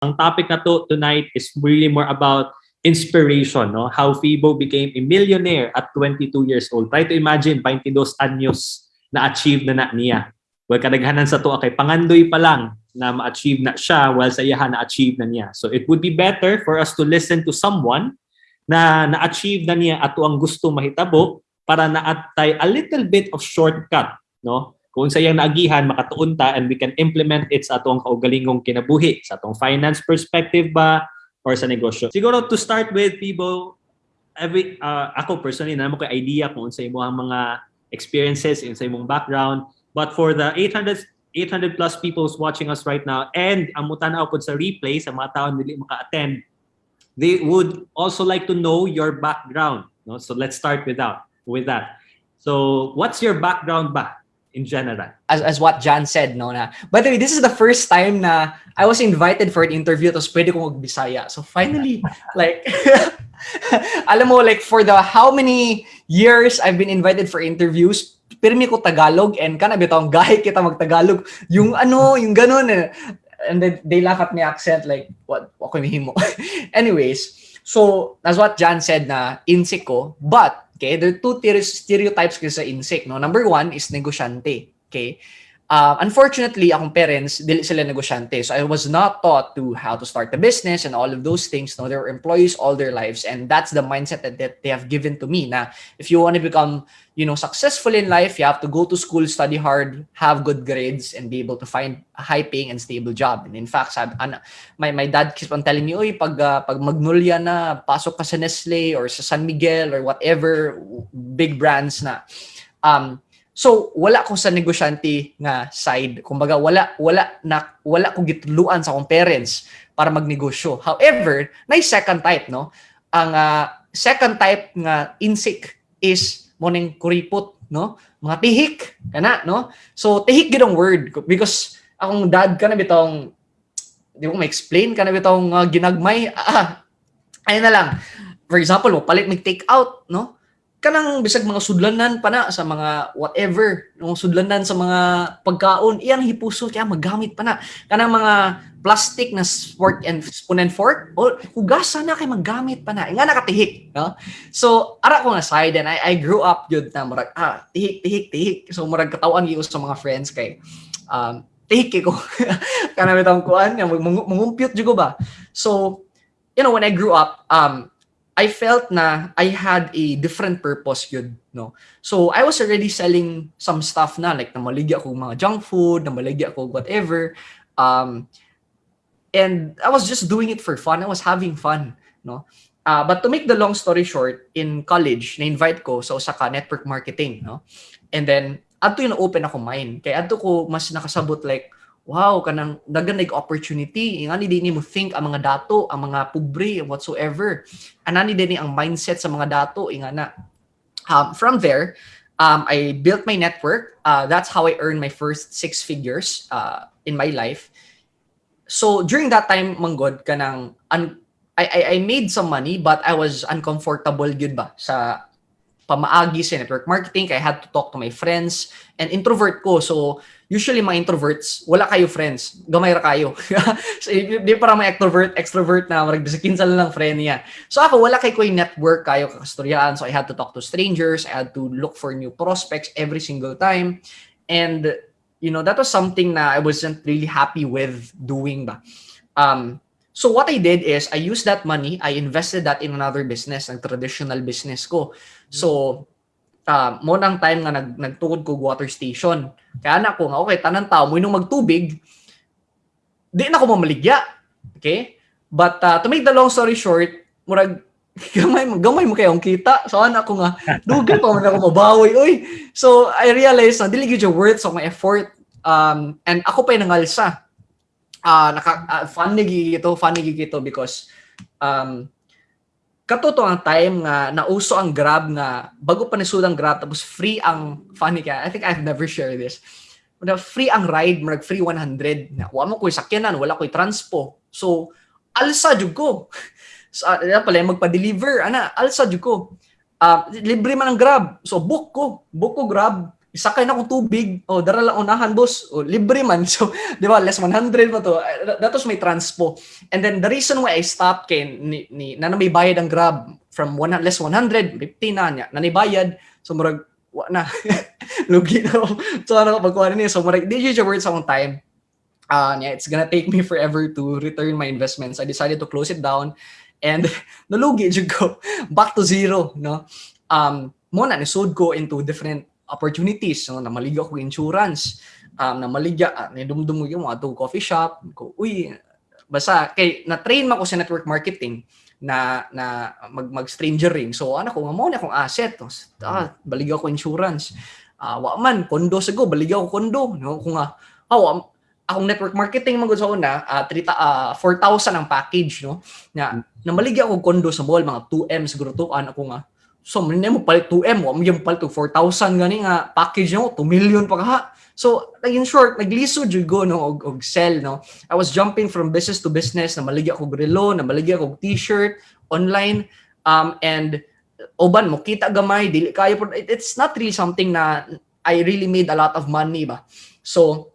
Ang topic na to tonight is really more about inspiration, no? How Fibo became a millionaire at 22 years old. Try to imagine, 22 anyos na achieve na na niya. Well, kadaghanan sa to kay pangandoy pa lang na ma-achieve na siya while sa iyahan na-achieve na niya. So it would be better for us to listen to someone na na-achieve na niya ato ang gusto mahitabo para naatay a little bit of shortcut, no? Kung sa iyang naagihan, makatuon ta and we can implement it sa atong kaugalingong kinabuhi, sa atong finance perspective ba, or sa negosyo. Siguro to start with, Pibo, every, uh, ako personally, na mo ko idea kung sa imo ang mga experiences, in sa imong background. But for the 800 800 plus people watching us right now and ang mutanaw po sa replay sa mga tao dili maka-attend they would also like to know your background no so let's start with that with that so what's your background ba in general as, as what John said, no, na, by the way, this is the first time na I was invited for an interview tapos pwede ko mag-Bisaya. So finally, like, alam mo, like, for the how many years I've been invited for interviews, pirmi ko Tagalog and kana bitong gahi kita mag-Tagalog. Yung ano, yung ganun. eh. And then they laugh at my accent like, what, what ko himo? Anyways, so, that's what John said na insik ko. But, okay, there are two ter- stereotypes kasi sa insik, no? Number one is negosyante. Okay? Uh, unfortunately, akong parents, dili sila negosyante. So I was not taught to how to start a business and all of those things. No, they were employees all their lives. And that's the mindset that they have given to me. Na if you want to become, you know, successful in life, you have to go to school, study hard, have good grades, and be able to find a high-paying and stable job. And in fact, sabi, ana, my, my dad keeps on telling me, Uy, pag, uh, pag Magnolia na, pasok ka sa Nestle or sa San Miguel or whatever big brands na. Um, So wala ko sa negosyante nga side. Kumbaga wala wala na wala ko gituluan sa akong parents para magnegosyo. However, na second type no. Ang uh, second type nga insik is morning kuripot no. Mga tihik kana no. So tihik gid word because akong dad kana bitong di ko ma-explain kana bitong uh, ginagmay ah, ayun na lang. For example, mo palit mig take out no kanang bisag mga sudlanan pa na sa mga whatever, yung sudlanan sa mga pagkaon, iyan hipuso kaya magamit pa na. Kanang mga plastic na fork and spoon and fork, o hugasa na kay magamit pa na. Nga nakatihik, no? So, ara ko nga side and I, I grew up yun na murag, ah, tihik, tihik, tihik. So, murag katawan gyud sa mga friends kay um, tihik ko. Kanang bitang kuan, mangumpyot jud ko ba. So, you know, when I grew up, um, I felt na I had a different purpose yun, no? So, I was already selling some stuff na, like, namaligya ako mga junk food, namaligya ako whatever. Um, and I was just doing it for fun. I was having fun, no? Uh, but to make the long story short, in college, na-invite ko sa Osaka Network Marketing, no? And then, ato yung open ako mind. Kaya ato ko mas nakasabot like, wow, kanang dagan like opportunity. Nga ni din mo think ang mga dato, ang mga pobre, whatsoever. Anani din ang mindset sa mga dato, inga na. Um, from there, um, I built my network. Uh, that's how I earned my first six figures uh, in my life. So during that time, manggod, kanang un- I, I, I made some money, but I was uncomfortable good ba sa pamaagi sa network marketing. I had to talk to my friends and introvert ko. So usually mga introverts, wala kayo friends. Gamay ra kayo. so, di para may extrovert, extrovert na marag bisakin sa lang friend niya. So ako, wala kay ko yung network kayo kakastoryaan. So I had to talk to strangers. I had to look for new prospects every single time. And, you know, that was something na I wasn't really happy with doing ba. Um, so what I did is I used that money, I invested that in another business, ang traditional business ko. So, uh, mo nang time nga nag, nagtukod ko water station. Kaya na ko nga, okay, tanan tao, mo nung magtubig, di na ko mamaligya. Okay? But uh, to make the long story short, murag, gamay, gamay mo kayong kita. So, anak ko nga, dugay pa man ako mabawi. Uy! So, I realized na dili gyud worth sa my effort. Um, and ako pa nangalsa. Uh, naka, uh, funny gito, funny gito because um, katoto ang time nga nauso ang Grab nga bago pa nisud ang Grab tapos free ang funny ka. I think I've never shared this. Na free ang ride, marag free 100. Na wa mo koy sakyanan, wala koy transpo. So alsa jud ko. So, uh, pala magpa-deliver ana, alsa jud ko. Uh, libre man ang Grab. So book ko, book ko Grab isakay na akong tubig, oh, dara lang unahan, boss. Oh, libre man. So, di ba, less 100 pa to. Uh, That was my transpo. And then, the reason why I stopped kay, ni, ni, na may bayad ang Grab from one, less 100, 50 na niya, na bayad. So, murag, wa na. Lugi na ako. So, ano, pagkuha na niya. So, murag, siya worth sa akong time. Uh, yeah, it's gonna take me forever to return my investments. I decided to close it down. And nalugi jud ko back to zero, no? Um, mo na nisod ko into different opportunities, no? Namaligya ko insurance, um, namaligya, uh, nidumdum ko yung mga coffee shop, ko, uy, basta, kay, na-train man ko sa network marketing, na na mag mag stranger ring so ano ko mo na akong asset no? ah, baligya ko insurance ah wa man kondo sago baligya ko kondo no kung nga oh, akong network marketing man sa una uh, 3 uh, 4,000 ang package no na namaligya ko kondo sa mall mga 2M siguro to ano ko nga so mo palit 2M wa mo yung palit 4,000 gani nga package mo 2 million pa ka So, like in short, nagliso jud go no og, og sell no. I was jumping from business to business, na maligya ko relo, na maligya ko t-shirt online um and oban mo kita gamay dili kayo it's not really something na I really made a lot of money ba. So,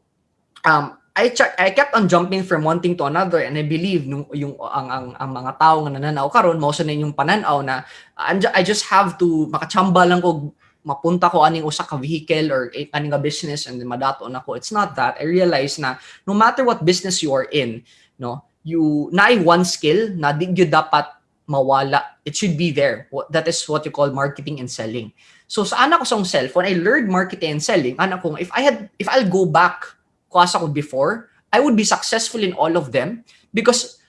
um I check, I kept on jumping from one thing to another and I believe nung yung ang ang, ang mga tao nga nananaw karon mo sa yung pananaw na I just have to makachamba lang ko mapunta ko aning usa ka vehicle or aning nga business and then madato na ko. It's not that. I realize na no matter what business you are in no you na one skill na di gyud dapat mawala. It should be there. That is what you call marketing and selling. So sa anak ko sa when i learned marketing and selling. Anak ko if i had if i'll go back ko asa ko before i would be successful in all of them because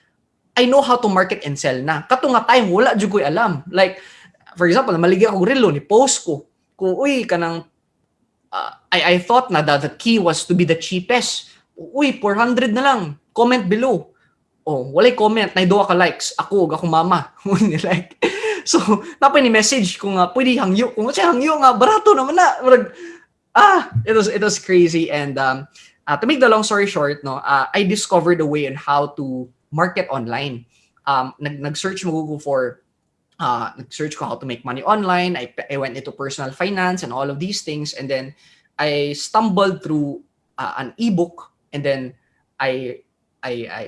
I know how to market and sell na. Kato nga time, wala jud ko'y alam. Like, for example, maligya ko relo ni post ko kung uy kanang uh, I I thought na that the key was to be the cheapest. Uy, 400 na lang. Comment below. Oh, walay comment, na ka likes. Ako akong mama. like. So, napay ni message kung nga pwede hangyo. Kung siya hangyo nga barato naman na. Ah, it was it was crazy and um uh, to make the long story short, no, uh, I discovered a way on how to market online. Um, nag nag-search mo Google for uh, nag-search ko how to make money online. I, I went into personal finance and all of these things. And then I stumbled through uh, an ebook and then I I I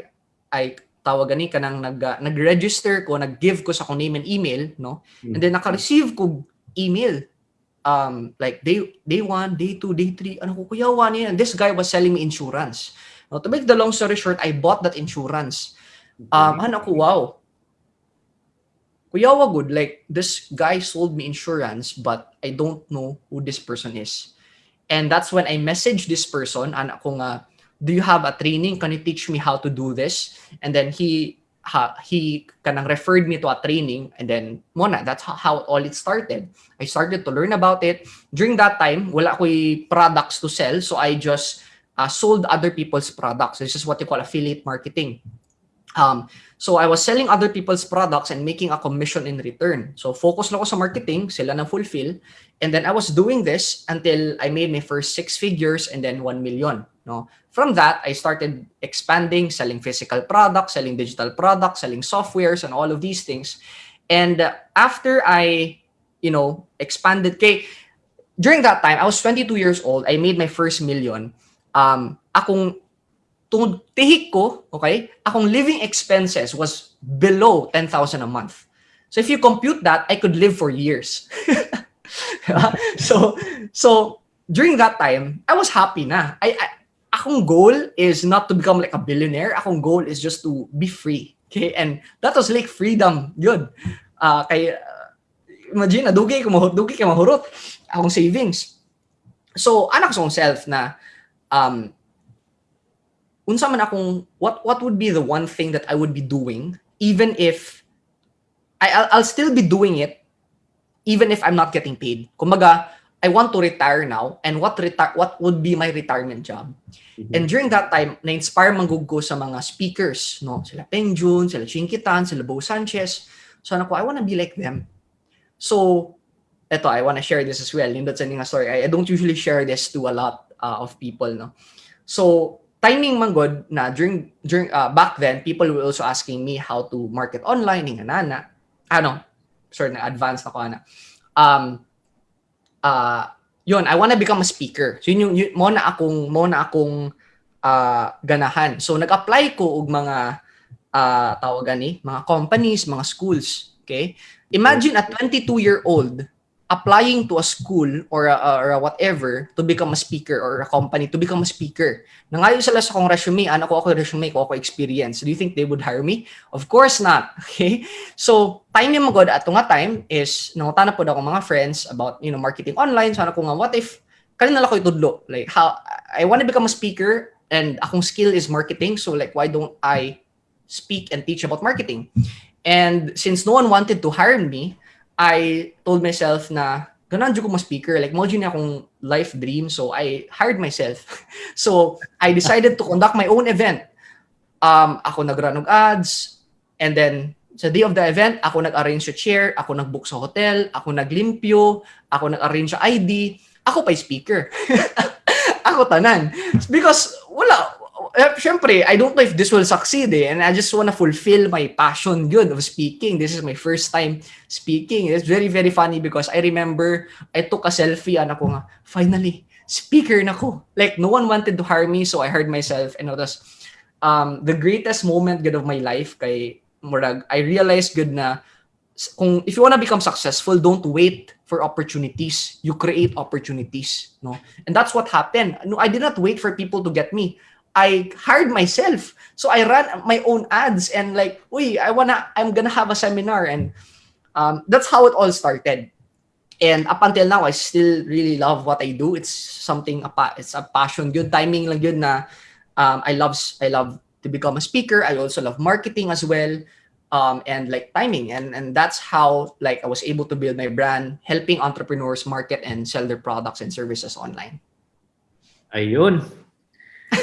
I tawag gani kanang nag uh, nag-register ko, nag-give ko sa ko name and email, no? And then naka-receive ko email um like day day 1, day 2, day 3, ano ko kuyawa niya. And this guy was selling me insurance. Now, to make the long story short, I bought that insurance. Um, ano ko, wow, Kuya Wagud, like this guy sold me insurance, but I don't know who this person is. And that's when I messaged this person, anak ko nga, do you have a training? Can you teach me how to do this? And then he ha, he kanang referred me to a training and then mona that's how, how all it started i started to learn about it during that time wala ko'y products to sell so i just uh, sold other people's products this is what you call affiliate marketing Um, so I was selling other people's products and making a commission in return. So focus na ako sa marketing, sila na fulfill. And then I was doing this until I made my first six figures and then 1 million. No? From that, I started expanding, selling physical products, selling digital products, selling softwares and all of these things. And uh, after I, you know, expanded, kay, during that time, I was 22 years old. I made my first million. Um, akong tungod tihik ko, okay, akong living expenses was below 10,000 a month. So if you compute that, I could live for years. so so during that time, I was happy na. I, I akong goal is not to become like a billionaire. Akong goal is just to be free. Okay? And that was like freedom. Yun. Uh, kay, uh, imagine, nadugay ko mahurot, dugay ka mahurot. Akong savings. So, anak sa self na um, unsa man akong what what would be the one thing that I would be doing even if I I'll, I'll still be doing it even if I'm not getting paid. Kumbaga, I want to retire now and what retire what would be my retirement job. Mm-hmm. And during that time, na-inspire manggug ko sa mga speakers, no? Sila Peng Jun, sila Chinkitan, sila Bo Sanchez. So ano ko, I want to be like them. So, eto, I want to share this as well. Nindot sa nga story. I, I don't usually share this to a lot uh, of people, no? So, timing man good na during during uh, back then people were also asking me how to market online ng nana ano sorry na advanced ako ana um uh yun, I wanna become a speaker. So yun yung, yun, mo na akong, mo na akong ah, ganahan. So nag-apply ko og mga uh, tawag gani, mga companies, mga schools. Okay? Imagine a 22-year-old applying to a school or a, or a whatever to become a speaker or a company to become a speaker. Nangayon sila sa kong resume, ano ko ako resume ko ako experience. Do you think they would hire me? Of course not. Okay? So, time yung magod at nga time is nangutana po ako mga friends about, you know, marketing online. So, ano ko nga, what if kanina lang ko itudlo? Like, how, I want to become a speaker and akong skill is marketing. So, like, why don't I speak and teach about marketing? And since no one wanted to hire me, I told myself na ganun ko mo speaker. Like, mo na akong life dream. So, I hired myself. so, I decided to conduct my own event. Um, ako nag-run ads. And then, sa day of the event, ako nag-arrange sa chair, ako nag-book sa hotel, ako naglimpyo, ako nag-arrange sa ID, ako pa speaker. ako tanan. Because wala, uh, syempre, I don't know if this will succeed eh, and I just want to fulfill my passion good of speaking. This is my first time speaking. It's very, very funny because I remember I took a selfie and ako nga, finally, speaker na ko. Like, no one wanted to hire me, so I hired myself and was um, the greatest moment good of my life kay Murag. I realized good na kung if you want to become successful, don't wait for opportunities. You create opportunities, no? And that's what happened. No, I did not wait for people to get me. I hired myself. So I ran my own ads and like, uy, I wanna, I'm gonna have a seminar. And um, that's how it all started. And up until now, I still really love what I do. It's something, it's a passion. Good timing lang yun na um, I love, I love to become a speaker. I also love marketing as well. Um, and like timing and and that's how like I was able to build my brand helping entrepreneurs market and sell their products and services online. Ayun.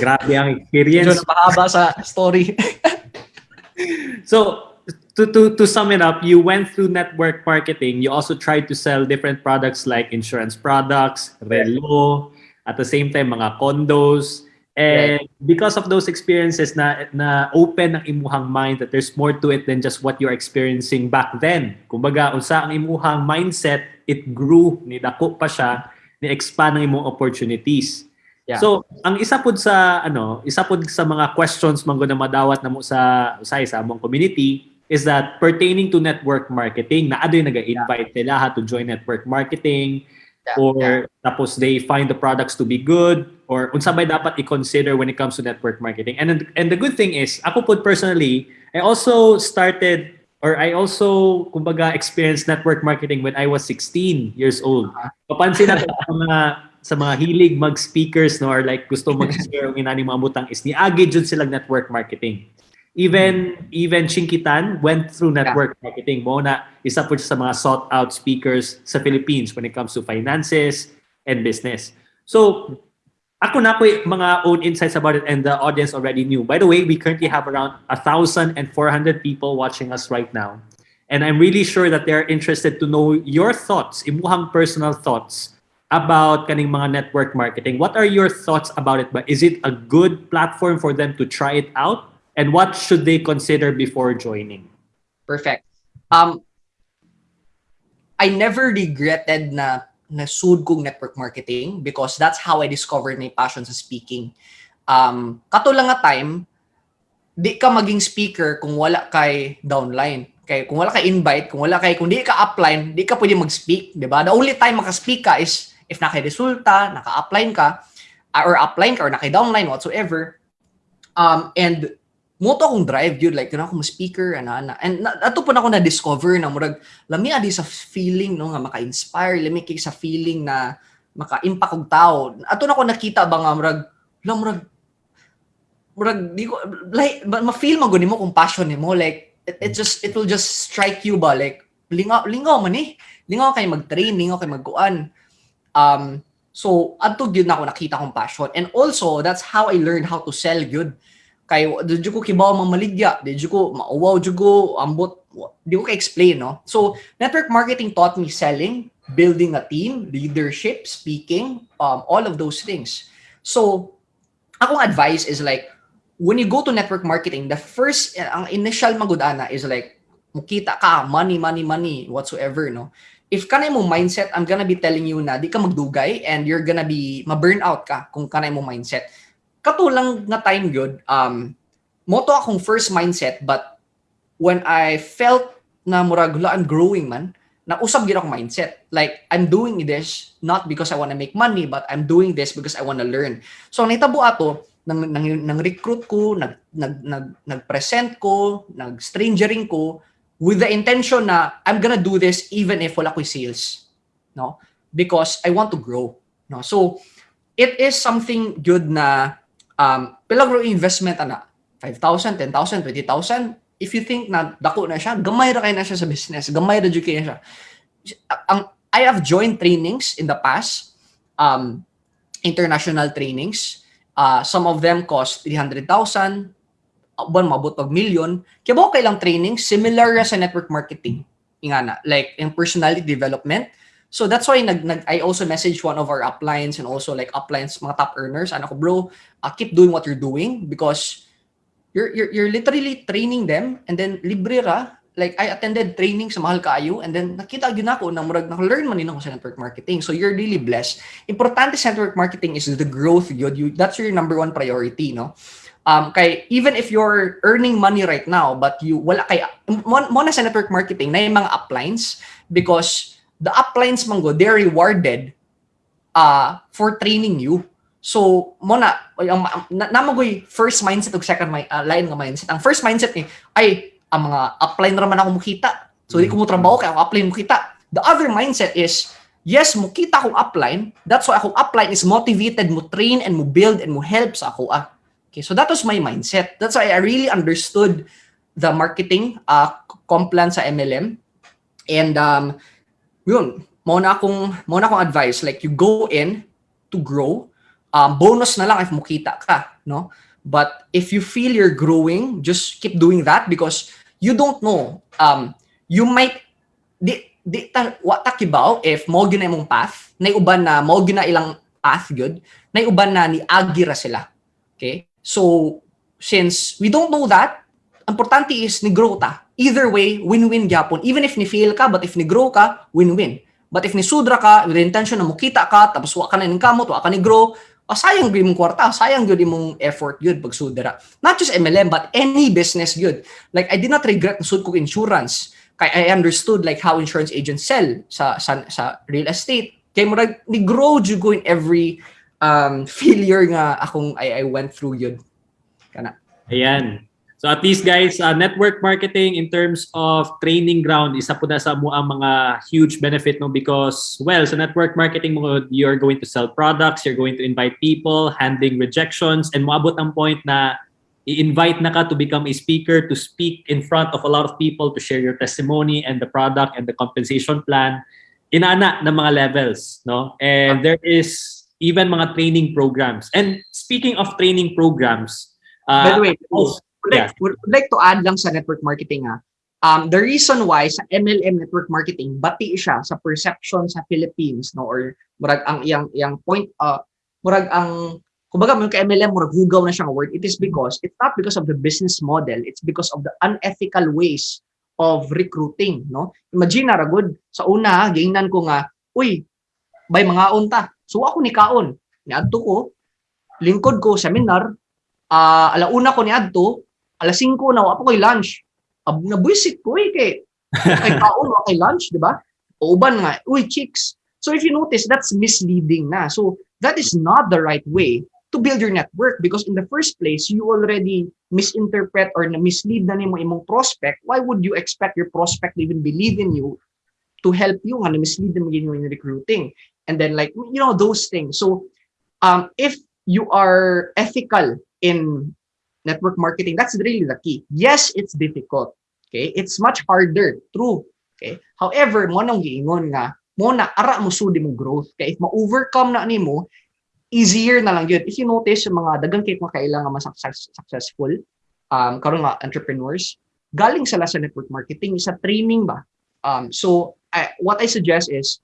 Grabe ang experience. Medyo napahaba sa story. so, to, to, to sum it up, you went through network marketing. You also tried to sell different products like insurance products, relo, at the same time, mga condos. And right. because of those experiences na, na open ang imuhang mind that there's more to it than just what you're experiencing back then. Kumbaga, unsa ang imuhang mindset, it grew, ni dako pa siya, ni-expand ang imong opportunities. Yeah. So, ang isa pud sa ano, isa pud sa mga questions man na madawat namo sa usay sa among community is that pertaining to network marketing, na adoy naga-invite yeah. nila to join network marketing yeah. or yeah. tapos they find the products to be good or unsa bay dapat i-consider when it comes to network marketing. And and the good thing is, ako pud personally, I also started or I also kumbaga experienced network marketing when I was 16 years old. Uh-huh. Papansin natin mga sa mga hilig mag-speakers no or like gusto mag-share ang inani mga butang is ni agi jud sila network marketing. Even even Chinkitan went through network yeah. marketing mo na isa po sa mga sought out speakers sa Philippines when it comes to finances and business. So ako na po mga own insights about it and the audience already knew. By the way, we currently have around 1,400 people watching us right now. And I'm really sure that they're interested to know your thoughts, imuhang personal thoughts about kaning mga network marketing. What are your thoughts about it? Is it a good platform for them to try it out? And what should they consider before joining? Perfect. Um, I never regretted na nasud kong network marketing because that's how I discovered my passion sa speaking. Um, kato lang nga time, di ka maging speaker kung wala kay downline. Kay kung wala kay invite, kung wala kay kung di ka upline, di ka pwede mag-speak, 'di ba? The only time maka-speak ka is if naka-resulta, naka-apply ka, uh, or apply ka, or naka-downline, whatsoever, um, and mo to akong drive yun like kana akong speaker ana ana and ato po na ako na discover na murag lami adi sa feeling no nga maka-inspire lami kay sa feeling na maka-impact og tao. Ato na ako nakita ba nga murag la murag murag di ko like ma-feel mo mo kung passion nimo. Like it, it just it will just strike you ba? Like lingaw lingaw man eh. Lingaw kay mag-train lingaw kay magkuan Um, so, adto gyud ako nakita kong passion. And also, that's how I learned how to sell good. Kay did ko kibaw mamaligya, did ko mauwaw jud ko ambot di ko ka-explain, no? So, network marketing taught me selling, building a team, leadership, speaking, um, all of those things. So, akong advice is like, when you go to network marketing, the first, ang initial magudana is like, mukita ka, money, money, money, whatsoever, no? If kanay mo mindset, I'm gonna be telling you na di ka magdugay and you're gonna be ma-burn out ka kung kanay mo mindset. Katulang nga time good, um, moto akong first mindset but when I felt na murag "Hala, I'm growing man, na usab gyud ako mindset. Like I'm doing this not because I want to make money but I'm doing this because I want to learn. So nahitabo ato nang nang, nang recruit ko, nag nag nag nag-present ko, nag-strangering ko with the intention na I'm gonna do this even if wala ko'y sales. No? Because I want to grow. No? So, it is something good na um, pilagro investment ana 5,000, 10,000, 20,000 if you think na dako na siya gamay ra kay na siya sa business gamay ra kay siya ang I have joined trainings in the past um international trainings uh, some of them cost 300,000 buwan mabot pag million kaya ba okay lang training? Similar sa network marketing. Ingana like in personality development. So that's why nag, nag I also message one of our uplines and also like uplines mga top earners. Ano ko bro uh, keep doing what you're doing because you're, you're you're literally training them and then libre ra. Like I attended training sa mahal kaayo and then nakita gyud ako na murag naka-learn man nino sa network marketing. So you're really blessed. Importante sa network marketing is the growth yun. You that's your number one priority no um kay even if you're earning money right now but you wala kay mo, mo na sa network marketing na yung mga uplines because the uplines man go they're rewarded uh for training you So, mo na, ang, na, namagoy first mindset o second my, uh, line nga mindset. Ang first mindset ni, ay, ang mga upline naman ako mukita. So, di ko mo trabaho kaya ako upline mukita. The other mindset is, yes, mukita akong upline. That's why akong upline is motivated mo train and mo build and mo help sa ako. Ah. Okay, so that was my mindset. That's why I really understood the marketing uh, comp plan sa MLM. And um, yun, mo na akong, mo na akong advice. Like, you go in to grow, um, bonus na lang if mukita ka, no? But if you feel you're growing, just keep doing that because you don't know. Um, you might di di ta wa ta kibaw if mo gyud na imong path, na uban na mo gyud na ilang path good, na uban na ni agira sila. Okay? So since we don't know that, importante is ni grow ta. Either way, win-win gyapon. Even if ni fail ka, but if ni grow ka, win-win. But if ni sudra ka with the intention na mukita ka, tapos wa ka na ning kamot, wa ka ni grow, oh, sayang gyud mong kwarta, sayang gyud imong effort gyud pag sudra. Not just MLM but any business gyud. Like I did not regret sud ko insurance. Kay I understood like how insurance agents sell sa sa, sa real estate. Kay murag ni grow jud ko in every um failure nga akong I, I went through yun. Kana. Ayan. So at least guys, uh, network marketing in terms of training ground, isa po na sa mo ang mga huge benefit no because well, sa network marketing mo you're going to sell products, you're going to invite people, handling rejections and moabot ang point na i-invite na ka to become a speaker to speak in front of a lot of people to share your testimony and the product and the compensation plan inana ng mga levels no and there is even mga training programs. And speaking of training programs By uh, the way, would like, would like to add lang sa network marketing ha. Um, the reason why sa MLM network marketing bati siya sa perception sa Philippines no or murag ang iyang iyang point uh murag ang kumbaga mo ka MLM murag hugaw na siyang word. It is because it's not because of the business model it's because of the unethical ways of recruiting no. Imagine na ragod sa una gingnan ko nga uy bay mga unta so ako ni kaon niadto ko lingkod ko seminar ah alauna ko ni adto alas 5 na wa pa koy lunch. Ab nabuisit ko eh kay kay kaon wa kay lunch di ba? O uban nga uy chicks. So if you notice that's misleading na. So that is not the right way to build your network because in the first place you already misinterpret or na mislead na nimo imong prospect. Why would you expect your prospect to even believe in you to help you nga na mislead na maging in recruiting and then like you know those things. So um if you are ethical in network marketing that's really the key. Yes it's difficult okay? It's much harder true okay? However mo nang nga mo na ara mo sudi mo growth kay if ma-overcome na nimo easier na lang yun. If you notice yung mga dagang kay mga kailangan mas success, successful um karon nga entrepreneurs galing sila sa network marketing sa training ba? Um so I, what I suggest is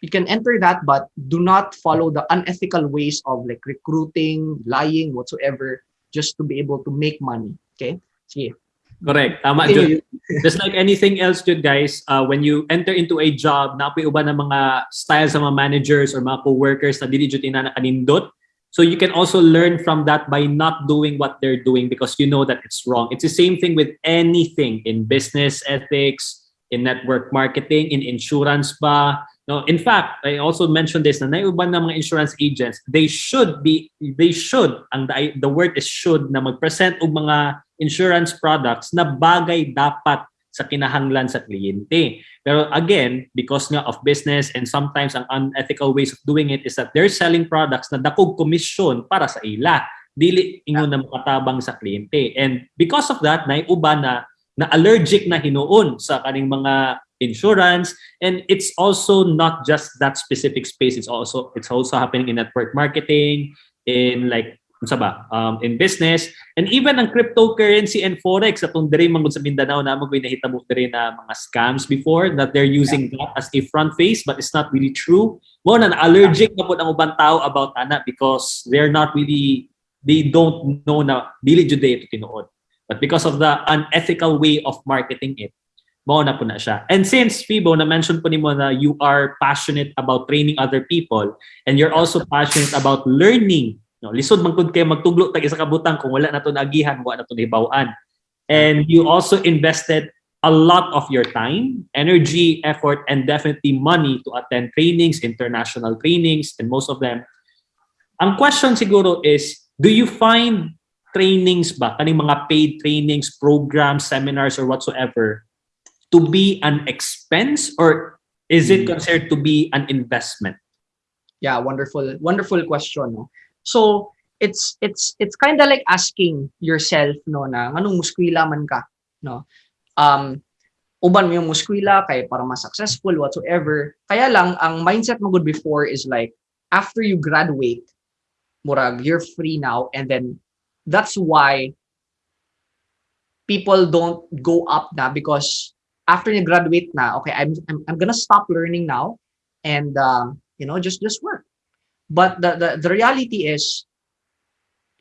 you can enter that but do not follow the unethical ways of like recruiting lying whatsoever just to be able to make money okay sige Correct. Tama, Jud. Just like anything else, Jud, guys, uh, when you enter into a job, napoy uban ng mga styles ng mga managers or mga co-workers na dili jud ina nakanindot. So you can also learn from that by not doing what they're doing because you know that it's wrong. It's the same thing with anything in business ethics, in network marketing, in insurance ba. No, in fact, I also mentioned this na naiuban ng mga insurance agents, they should be they should ang the, the word is should na magpresent og mga insurance products na bagay dapat sa kinahanglan sa kliyente. Pero again, because nga of business and sometimes ang unethical ways of doing it is that they're selling products na dakog komisyon para sa ila. Dili ingon na makatabang sa kliyente. And because of that, naiuba na na allergic na hinuon sa kaning mga insurance. And it's also not just that specific space. It's also it's also happening in network marketing in like unsa ba um, in business. And even ang cryptocurrency and forex atong diri man sa Mindanao na magay nahitabo diri na mga scams before that they're using that as a front face but it's not really true. Mo na allergic na pud ang ubang tao about ana because they're not really they don't know na dili jud ito tinuod. But because of the unethical way of marketing it mo na po na siya. And since Fibo na mention po ni mo na you are passionate about training other people and you're also passionate about learning No, lisod man kay magtuglo tag isa ka butang kung wala na to naagihan, wala na to nahibaw-an. And you also invested a lot of your time, energy, effort, and definitely money to attend trainings, international trainings, and most of them. Ang question siguro is, do you find trainings ba, kaning mga paid trainings, programs, seminars, or whatsoever, to be an expense or is it considered to be an investment? Yeah, wonderful, wonderful question. No? So it's it's it's kind of like asking yourself no na anong muskwila man ka no um uban mo yung muskwila kay para mas successful whatsoever kaya lang ang mindset mo good before is like after you graduate murag you're free now and then that's why people don't go up na because after you graduate na okay I'm I'm, I'm gonna stop learning now and um, you know just just work. But the, the the reality is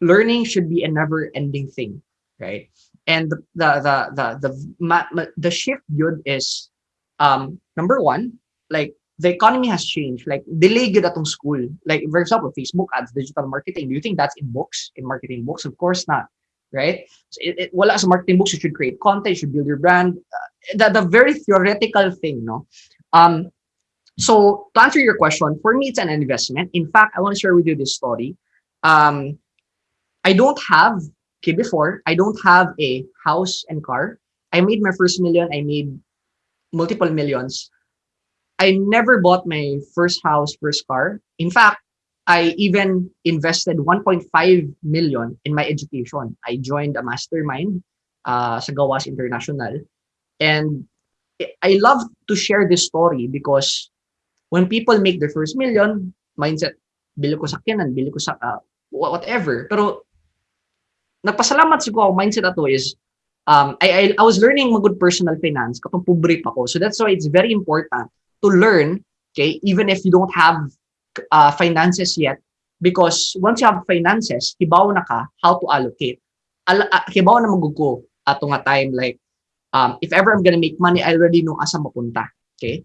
learning should be a never ending thing right? And the the the the the, ma- ma- the shift good is um number one like the economy has changed. Like delay good atong school. Like for example facebook ads digital marketing. Do you think that's in books? In marketing books? Of course not right so it, it, wala sa marketing books you should create content you should build your brand uh, the, the very theoretical thing no um so to answer your question, for me, it's an investment. In fact, I want to share with you this story. Um, I don't have, okay, before, I don't have a house and car. I made my first million. I made multiple millions. I never bought my first house, first car. In fact, I even invested 1.5 million in my education. I joined a mastermind uh, sa Gawas International. And I love to share this story because when people make their first million, mindset, bili ko sakyanan, bili ko sa uh, whatever. Pero nagpasalamat siguro mindset ato is um, I, I, I was learning mga good personal finance katong pobre pa ko. So that's why it's very important to learn, okay, even if you don't have uh, finances yet, because once you have finances, hibaw na ka how to allocate. Al uh, hibaw na magugo ato nga time like um, if ever I'm gonna make money, I already know asa mapunta. Okay?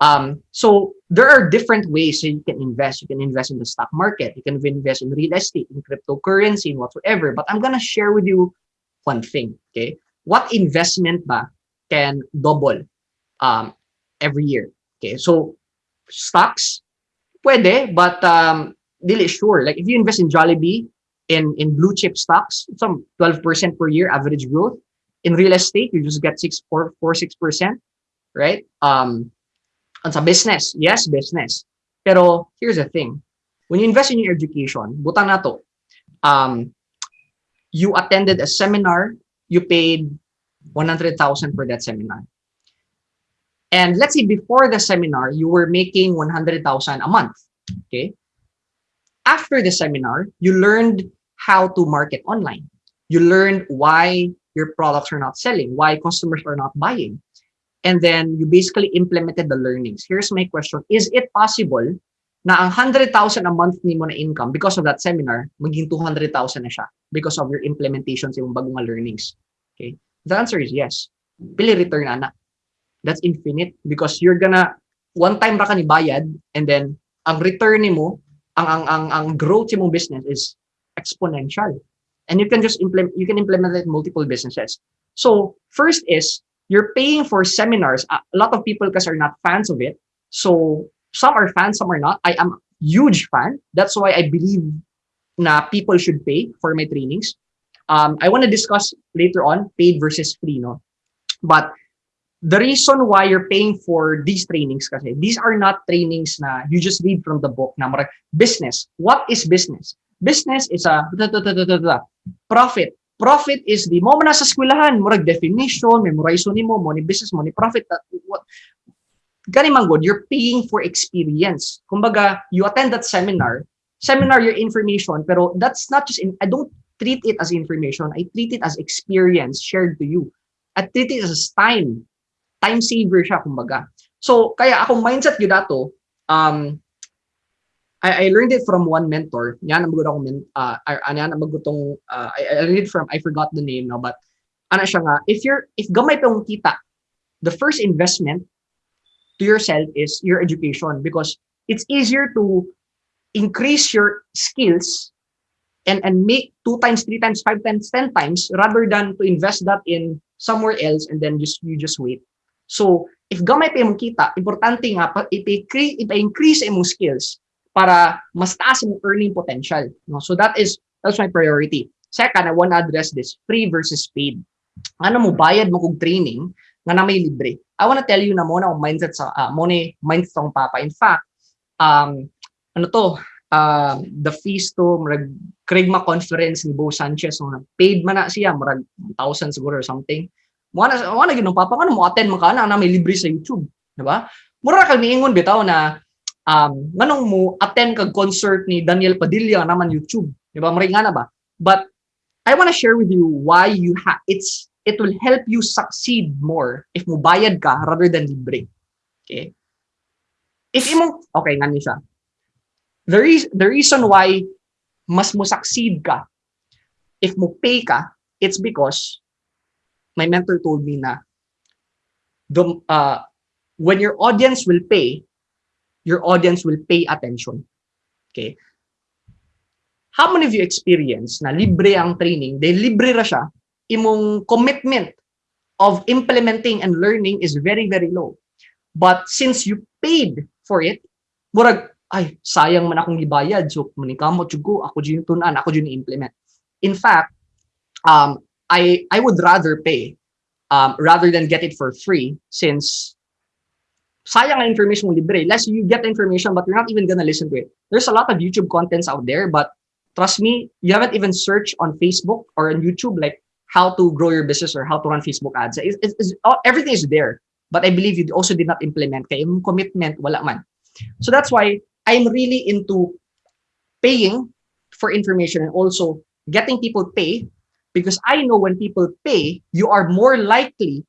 Um, so there are different ways that you can invest. You can invest in the stock market. You can invest in real estate, in cryptocurrency, in whatsoever. But I'm gonna share with you one thing. Okay, what investment ba can double um, every year? Okay, so stocks, pwede, but um, dili sure. Like if you invest in Jollibee, in in blue chip stocks, some 12% per year average growth. In real estate, you just get six, four, four, six percent, right? Um, and sa business, yes, business. Pero here's the thing. When you invest in your education, butang na to, um, you attended a seminar, you paid 100,000 for that seminar. And let's say before the seminar, you were making 100,000 a month. Okay. After the seminar, you learned how to market online. You learned why your products are not selling, why customers are not buying and then you basically implemented the learnings. Here's my question. Is it possible na ang 100,000 a month ni mo na income because of that seminar, maging 200,000 na siya because of your implementation sa yung bagong learnings? Okay? The answer is yes. Pili return ana. That's infinite because you're gonna one time ra ni bayad and then ang return nimo ang ang ang ang growth mo business is exponential. And you can just implement you can implement it multiple businesses. So first is you're paying for seminars. A lot of people because are not fans of it. So some are fans, some are not. I am huge fan. That's why I believe na people should pay for my trainings. Um, I want to discuss later on paid versus free, no? But the reason why you're paying for these trainings kasi these are not trainings na you just read from the book na marag, business. What is business? Business is a da, da, da, da, da, da. profit. Profit is the mo man sa eskwelahan, murag definition, memorize ni mo, mo ni business, mo ni profit. What, gani man good, you're paying for experience. Kumbaga, you attend that seminar, seminar your information, pero that's not just in, I don't treat it as information, I treat it as experience shared to you. I treat it as time. Time saver siya, kumbaga. So, kaya akong mindset yun dato, um, I, I learned it from one mentor. Yan ang magod ako, men, uh, ano yan ang magutong, uh, I, I learned it from, I forgot the name now, but ano siya nga, if you're, if gamay pa yung kita, the first investment to yourself is your education because it's easier to increase your skills and and make two times, three times, five times, ten times rather than to invest that in somewhere else and then just you just wait. So if gamay pa imong kita, importante nga pa ipa-increase ipa-increase imong skills para mas taas imong earning potential. No? So that is that's my priority. Second, I want to address this free versus paid. Ano mo bayad mo kog training nga na may libre. I want to tell you na muna ang mindset sa uh, muna mindset sa papa. In fact, um ano to, uh, the fees to murag Krigma conference ni Bo Sanchez no, paid man na siya murag 1,000 siguro or something. Mo na mo na ginong papa ano mo attend man ka na, na may libre sa YouTube, di ba? Mura kag niingon bitaw na um nganong mo attend kag concert ni Daniel Padilla naman YouTube, di ba? Mura nga na ba? But I want to share with you why you have it's it will help you succeed more if mo bayad ka rather than libre. Okay? If imong okay nga ni siya. The, re- the reason why mas mo succeed ka if mo pay ka, it's because my mentor told me na the, uh, when your audience will pay, your audience will pay attention. Okay? How many of you experience na libre ang training, de libre ra siya, imong commitment of implementing and learning is very, very low. But since you paid for it, murag, ay, sayang man akong ibayad. So, manikamo, tsugo, ako dyan tunan, ako dyan implement. In fact, um, I, I would rather pay um, rather than get it for free since sayang ang information mo libre. Less you get the information but you're not even gonna listen to it. There's a lot of YouTube contents out there but trust me, you haven't even searched on Facebook or on YouTube like how to grow your business or how to run Facebook ads. It's, it's, it's, everything is there. But I believe you also did not implement. Kaya commitment, wala man. So that's why I'm really into paying for information and also getting people pay because I know when people pay, you are more likely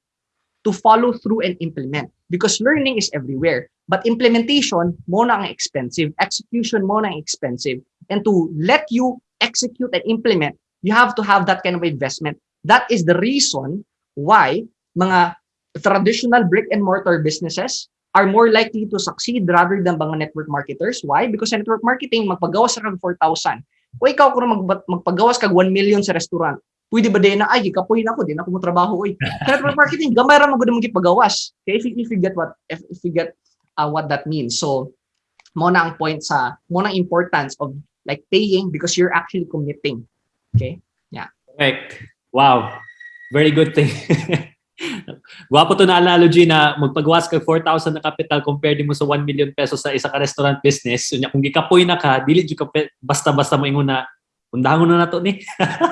to follow through and implement because learning is everywhere. But implementation, mo na ang expensive. Execution, mo na ang expensive. And to let you execute and implement, you have to have that kind of investment. That is the reason why mga traditional brick and mortar businesses are more likely to succeed rather than mga network marketers. Why? Because sa network marketing, magpagawas ka kag 4,000. O ikaw kung mag, magpagawas kag 1 million sa restaurant, pwede ba din na, ay, ikapuhin ako, din ako mo trabaho, oy. Network marketing, gamay ra mo gud mo gipagawas. Okay, if, if you get what, if, if you get uh, what that means. So, mo na ang point sa, mo na importance of like paying because you're actually committing. Okay? Correct. Wow. Very good thing. Gwapo to na analogy na magpagawas ka 4,000 na capital compared mo sa 1 million pesos sa isa ka restaurant business. So, kung gikapoy na ka, dili ka basta-basta mo ingon na undahan na nato ni.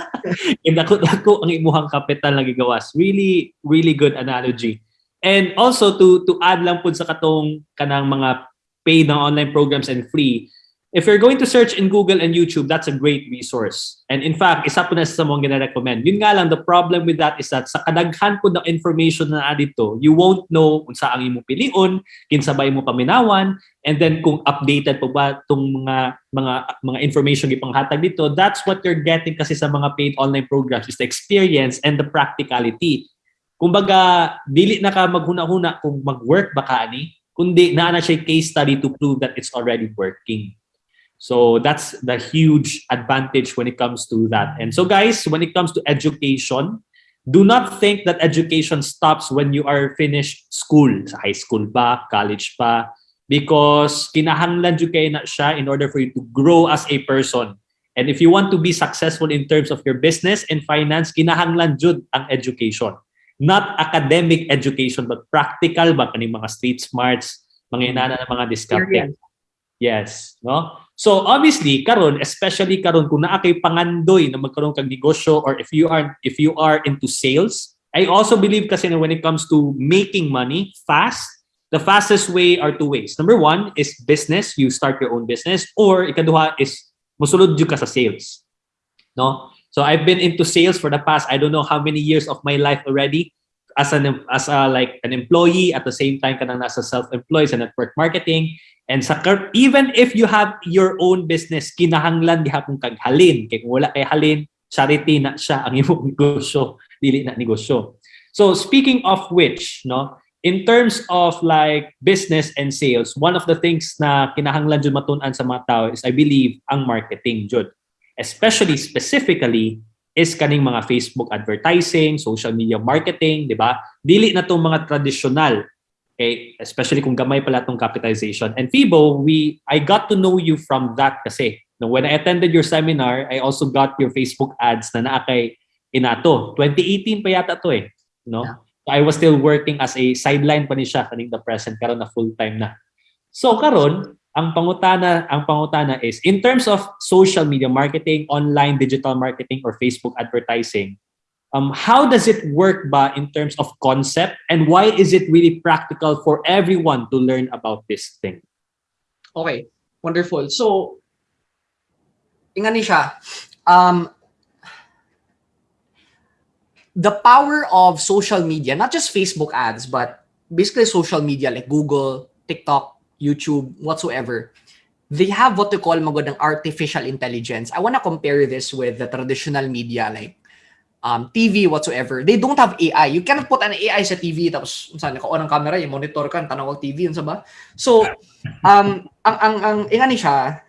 Indako dako ang imuhang capital na gigawas. Really really good analogy. And also to to add lang pud sa katong kanang mga paid ng online programs and free, if you're going to search in Google and YouTube, that's a great resource. And in fact, isa po na sa mga gina-recommend. Yun nga lang, the problem with that is that sa kadaghan po ng information na dito, you won't know kung saan ang imong piliun, kinsabay mo paminawan, and then kung updated po ba itong mga mga mga information ipanghatag dito, that's what you're getting kasi sa mga paid online programs is the experience and the practicality. kumbaga dili na ka maghuna-huna kung mag-work ba ka ani kundi naa na siya case study to prove that it's already working so that's the huge advantage when it comes to that. And so guys when it comes to education do not think that education stops when you are finished school sa high school pa college pa because kinahanglan jud kay na siya in order for you to grow as a person. And if you want to be successful in terms of your business and finance kinahanglan jud ang education. Not academic education but practical ba? Kaning mga street smarts mga inana ng mga Experience. yes no so obviously karon especially karon kung naa kay pangandoy na magkaroon kag negosyo or if you are if you are into sales I also believe kasi na when it comes to making money fast the fastest way are two ways. Number one is business. You start your own business or ikaduha is musulod jud ka sa sales. No? So I've been into sales for the past I don't know how many years of my life already as an as a like an employee. At the same time kanang nasa self-employed sa network marketing and sa cur- even if you have your own business kinahanglan gihapon kag halin kay kung wala kay halin charity na siya ang imong negosyo dili na negosyo so speaking of which no in terms of like business and sales one of the things na kinahanglan jud matun-an sa mga tao is I believe ang marketing jud especially specifically is kaning mga Facebook advertising, social media marketing, di ba? Dili na tong mga traditional. Okay, especially kung gamay pala tong capitalization. And Fibo, we I got to know you from that kasi. No, when I attended your seminar, I also got your Facebook ads na naa kay inato. 2018 pa yata to eh, no? Yeah. I was still working as a sideline pa ni siya kaning the present karon na full time na. So karon, ang pangutana ang pangutana is in terms of social media marketing, online digital marketing or Facebook advertising, um, how does it work ba in terms of concept and why is it really practical for everyone to learn about this thing? Okay, wonderful. So, ingani siya. Um, the power of social media, not just Facebook ads, but basically social media like Google, TikTok, YouTube, whatsoever, they have what they call magod ng artificial intelligence. I want to compare this with the traditional media like um, TV, whatsoever. They don't have AI. You cannot put an AI sa TV tapos saan naka-on ang camera, yung monitor ka, tanaw ang TV, yun sa ba? So, um, ang, ang, ang, ingani siya,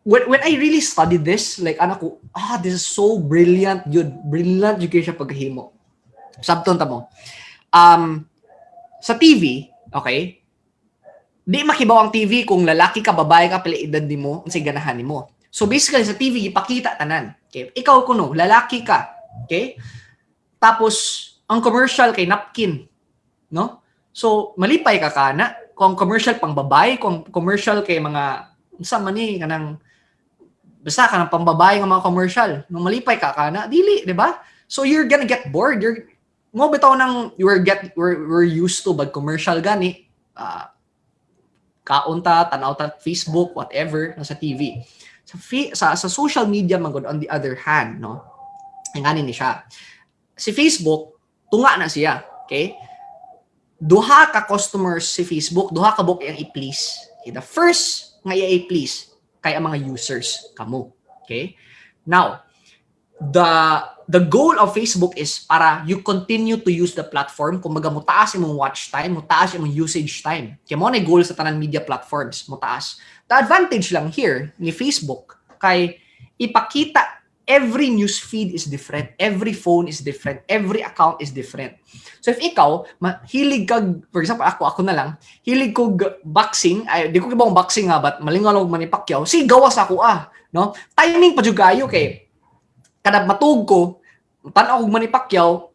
when, when I really studied this, like, anak ko, ah, this is so brilliant, yun. Brilliant yun siya paghimo. Sabton ta mo. Um, sa TV, okay, di makibaw ang TV kung lalaki ka, babae ka, pila edad ni mo, unsay ganahan ni mo. So basically sa TV, ipakita tanan. Okay? Ikaw kuno, lalaki ka. Okay? Tapos, ang commercial kay napkin. No? So, malipay ka kana. Kung commercial pang babae, kung commercial kay mga, sa mani, kanang, basta ka ng pambabae ng mga commercial. Nung malipay ka kana, dili, di ba? So, you're gonna get bored. You're, mo bitaw nang were get we're, we're used to bag commercial gani uh, kaunta tanaw ta Facebook whatever nasa TV sa sa sa social media man on the other hand no? Ngani ni siya. Si Facebook tunga na siya okay? Duha ka customers si Facebook duha ka book ang i-please. Okay, the first nga i-please kay ang mga users kamo okay? Now the the goal of Facebook is para you continue to use the platform kung mo taas imong watch time, mo taas imong usage time. Kaya mo na yung goal sa tanan media platforms, mo taas. The advantage lang here ni Facebook kay ipakita every news feed is different, every phone is different, every account is different. So if ikaw, mahilig kag, for example, ako, ako na lang, hilig ko boxing, ay, di ko kibang boxing nga, but Manny Pacquiao, si gawas ako ah, no? Timing pa jud kayo kay kada matug ko tan-aw Manny Pacquiao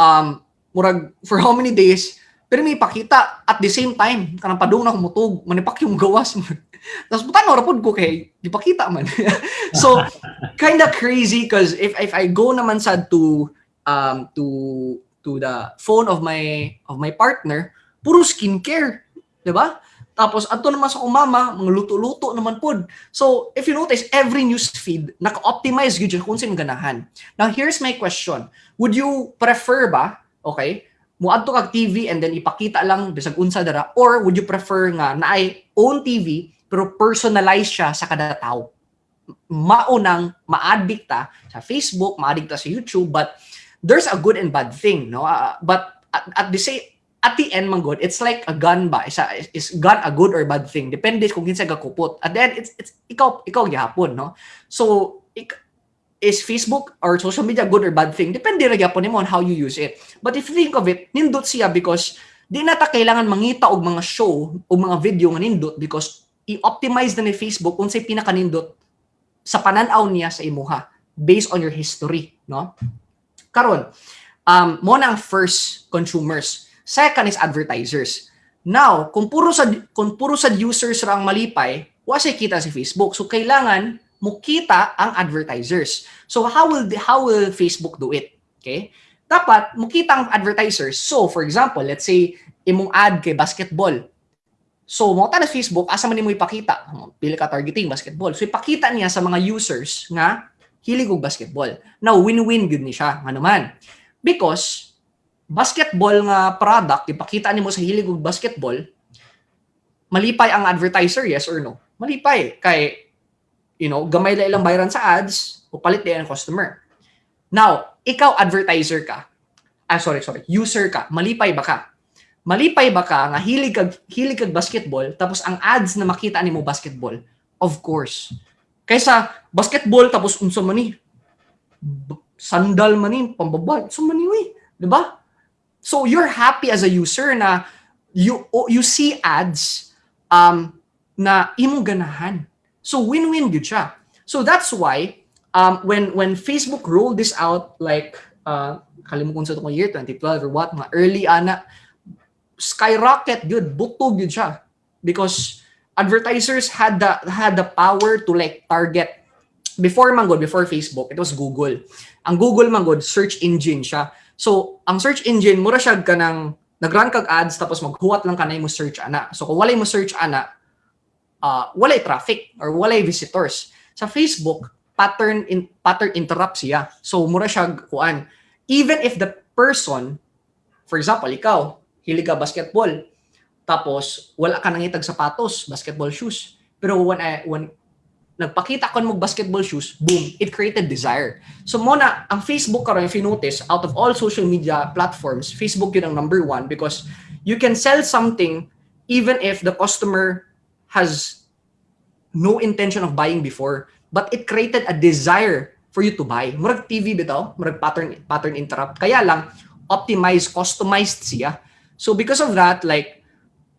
um murag for how many days pero may pakita at the same time kanang padung na kumutog Pacquiao mo gawas tapos butan ra pud ko kay di pakita man. So kind of crazy cause if if I go naman sad to um to to the phone of my of my partner puro skincare di ba tapos ato naman sa umama, mga luto-luto naman pod. So, if you notice, every news feed naka-optimize gyud kung sino ganahan. Now, here's my question. Would you prefer ba, okay, muadto kag TV and then ipakita lang bisag unsa dara or would you prefer nga naay own TV pero personalize siya sa kada tawo? Maunang ma-addict ta sa Facebook, ma-addict ta sa YouTube, but there's a good and bad thing, no? Uh, but at, at the same at the end man good, it's like a gun ba? Isa is gun a good or bad thing? Depende kung kinsa gakupot. At the end, it's it's ikaw ikaw gyapon, no? So ik, is Facebook or social media good or bad thing? Depende ra gyapon nimo on how you use it. But if you think of it, nindot siya because di na ta kailangan mangita og mga show o mga video nga nindot because i-optimize na ni Facebook unsay pinaka nindot sa pananaw niya sa imuha based on your history, no? Karon, um, mo na ang first consumers. Second is advertisers. Now, kung puro sa kung puro sa users ra ang malipay, wa say kita si Facebook. So kailangan mo kita ang advertisers. So how will how will Facebook do it? Okay? Dapat mo kita ang advertisers. So for example, let's say imong ad kay basketball. So mo ta Facebook asa man nimo ipakita? Pili ka targeting basketball. So ipakita niya sa mga users nga hilig og basketball. Now win-win gyud ni siya. Ano man? Because basketball nga product ipakita nimo sa hilig og basketball, malipay ang advertiser, yes or no? Malipay kay you know, gamay la ilang bayaran sa ads, o palit din ang customer. Now, ikaw advertiser ka. Ah, sorry, sorry. User ka. Malipay ba ka? Malipay ba ka nga hilig kag hilig kag basketball tapos ang ads na makita nimo basketball? Of course. Kaysa basketball tapos unsa man ni? Sandal man ni, pambabay. Unsa man ni? 'Di ba? So you're happy as a user na you you see ads um na imong ganahan. So win-win gyud siya. So that's why um when when Facebook rolled this out like uh kalimutan sa itong year 2012 or what mga early ana skyrocket good butog yun siya because advertisers had the had the power to like target before man good before Facebook it was Google ang Google man good search engine siya so ang search engine mura siya kanang nagrun kag ads tapos maghuwat lang kanay mo search ana so kung walay mo search ana uh, walay traffic or walay visitors sa Facebook pattern in pattern interrupt siya so mura siya kuan even if the person for example ikaw hilig ka basketball. Tapos, wala ka nangitag sapatos, basketball shoes. Pero when, I, when nagpakita ko mo basketball shoes, boom, it created desire. So muna, ang Facebook karon if you notice, out of all social media platforms, Facebook yun ang number one because you can sell something even if the customer has no intention of buying before, but it created a desire for you to buy. Murag TV bitaw, murag pattern pattern interrupt. Kaya lang optimized, customized siya. So because of that, like,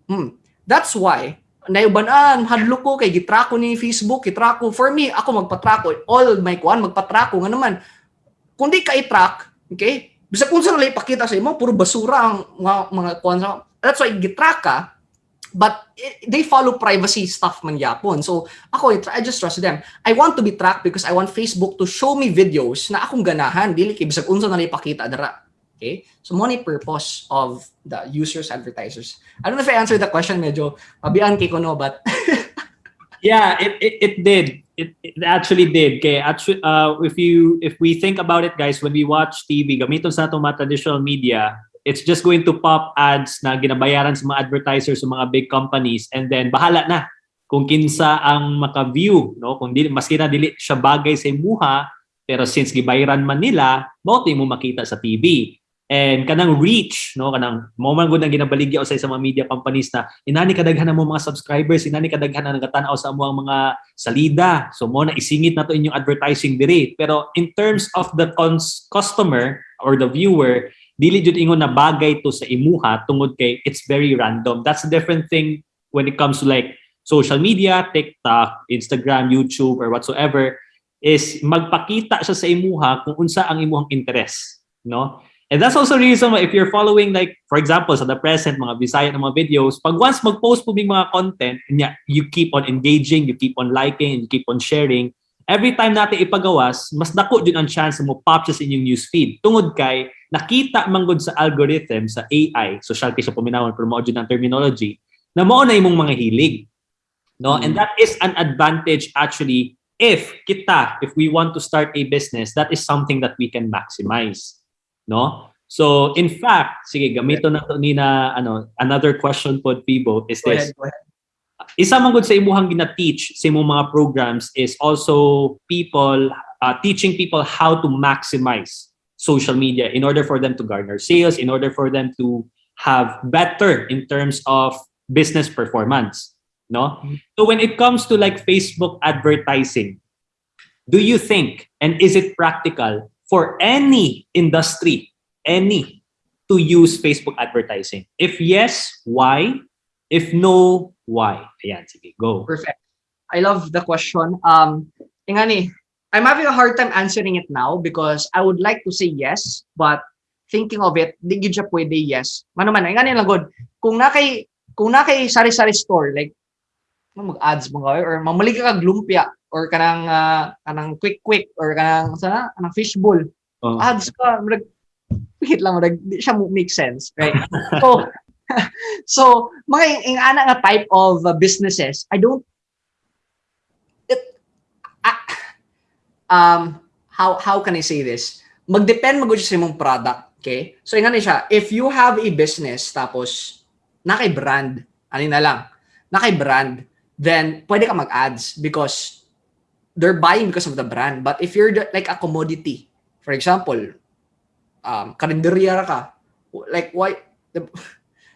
hmm, that's why, naibanan, hadlo ko kay gitrako ni Facebook, gitrako. For me, ako magpatrako. All my kuan, magpatrako. Nga naman, kung di ka i-track, okay, bisa kung nila ipakita sa imo, puro basura ang mga, mga kuan sa, that's why gitrack but it, they follow privacy stuff man yapon. So ako, I just trust them. I want to be tracked because I want Facebook to show me videos na akong ganahan, dili kay bisag unsa na ipakita dara. Okay? So, money purpose of the users, advertisers. I don't know if I answered the question, medyo mabian kay Kono, but Yeah, it, it, it did. It, it actually did. Okay, actually, uh, if you if we think about it, guys, when we watch TV, gamiton sa itong mga traditional media, it's just going to pop ads na ginabayaran sa mga advertisers sa mga big companies and then bahala na kung kinsa ang maka-view, no? Kung dili maski na dili siya bagay sa imuha, pero since gibayaran man nila, mo mo makita sa TV. And kanang reach, no, kanang mo man gud ang ginabaligya usay sa mga media companies na inani kadaghan na mo mga subscribers, inani kadaghan na nagatanaw sa amo ang mga salida. So mo na isingit na to inyong advertising diri. Pero in terms of the customer or the viewer, dili jud ingon na bagay to sa imuha tungod kay it's very random. That's a different thing when it comes to like social media, TikTok, Instagram, YouTube or whatsoever is magpakita siya sa imuha kung unsa ang imuhang interest, no? And that's also the reason why if you're following like, for example, sa the present, mga Bisaya na mga videos, pag once mag-post po mga content, you keep on engaging, you keep on liking, you keep on sharing, every time natin ipagawas, mas dako din ang chance na mo pop sa inyong newsfeed. Tungod kay, nakita manggod sa algorithm, sa AI, social siya puminawan, pero mo ng terminology, na mo na imong mga hilig. No? And that is an advantage actually if kita, if we want to start a business, that is something that we can maximize no? So in fact, sige gamito na to ni na ano another question pod Fibo is go this. ahead, go ahead. Isa man gud sa imuhang gina-teach sa imong mga programs is also people uh, teaching people how to maximize social media in order for them to garner sales, in order for them to have better in terms of business performance. No? So when it comes to like Facebook advertising, do you think and is it practical for any industry, any, to use Facebook advertising? If yes, why? If no, why? Ayan, sige, go. Perfect. I love the question. Um, ingani, I'm having a hard time answering it now because I would like to say yes, but thinking of it, di siya pwede yes. Mano man, ingani lang good. Kung na kay kung na kay sari-sari store like mag-ads mo or mamali ka lumpia or kanang ah, kanang quick quick or kanang sana kanang fishbowl. Oh. ads ka murag wait lang murag di siya mo make sense right? So so mga ing ana nga type of uh, businesses i don't it ah, um how how can i say this? Magdepend magud sa imong product okay? So ingani siya if you have a business tapos na kay brand ani na lang na kay brand then pwede ka mag-ads because they're buying because of the brand but if you're the- like a commodity for example, um, karinderya ka. Like, why,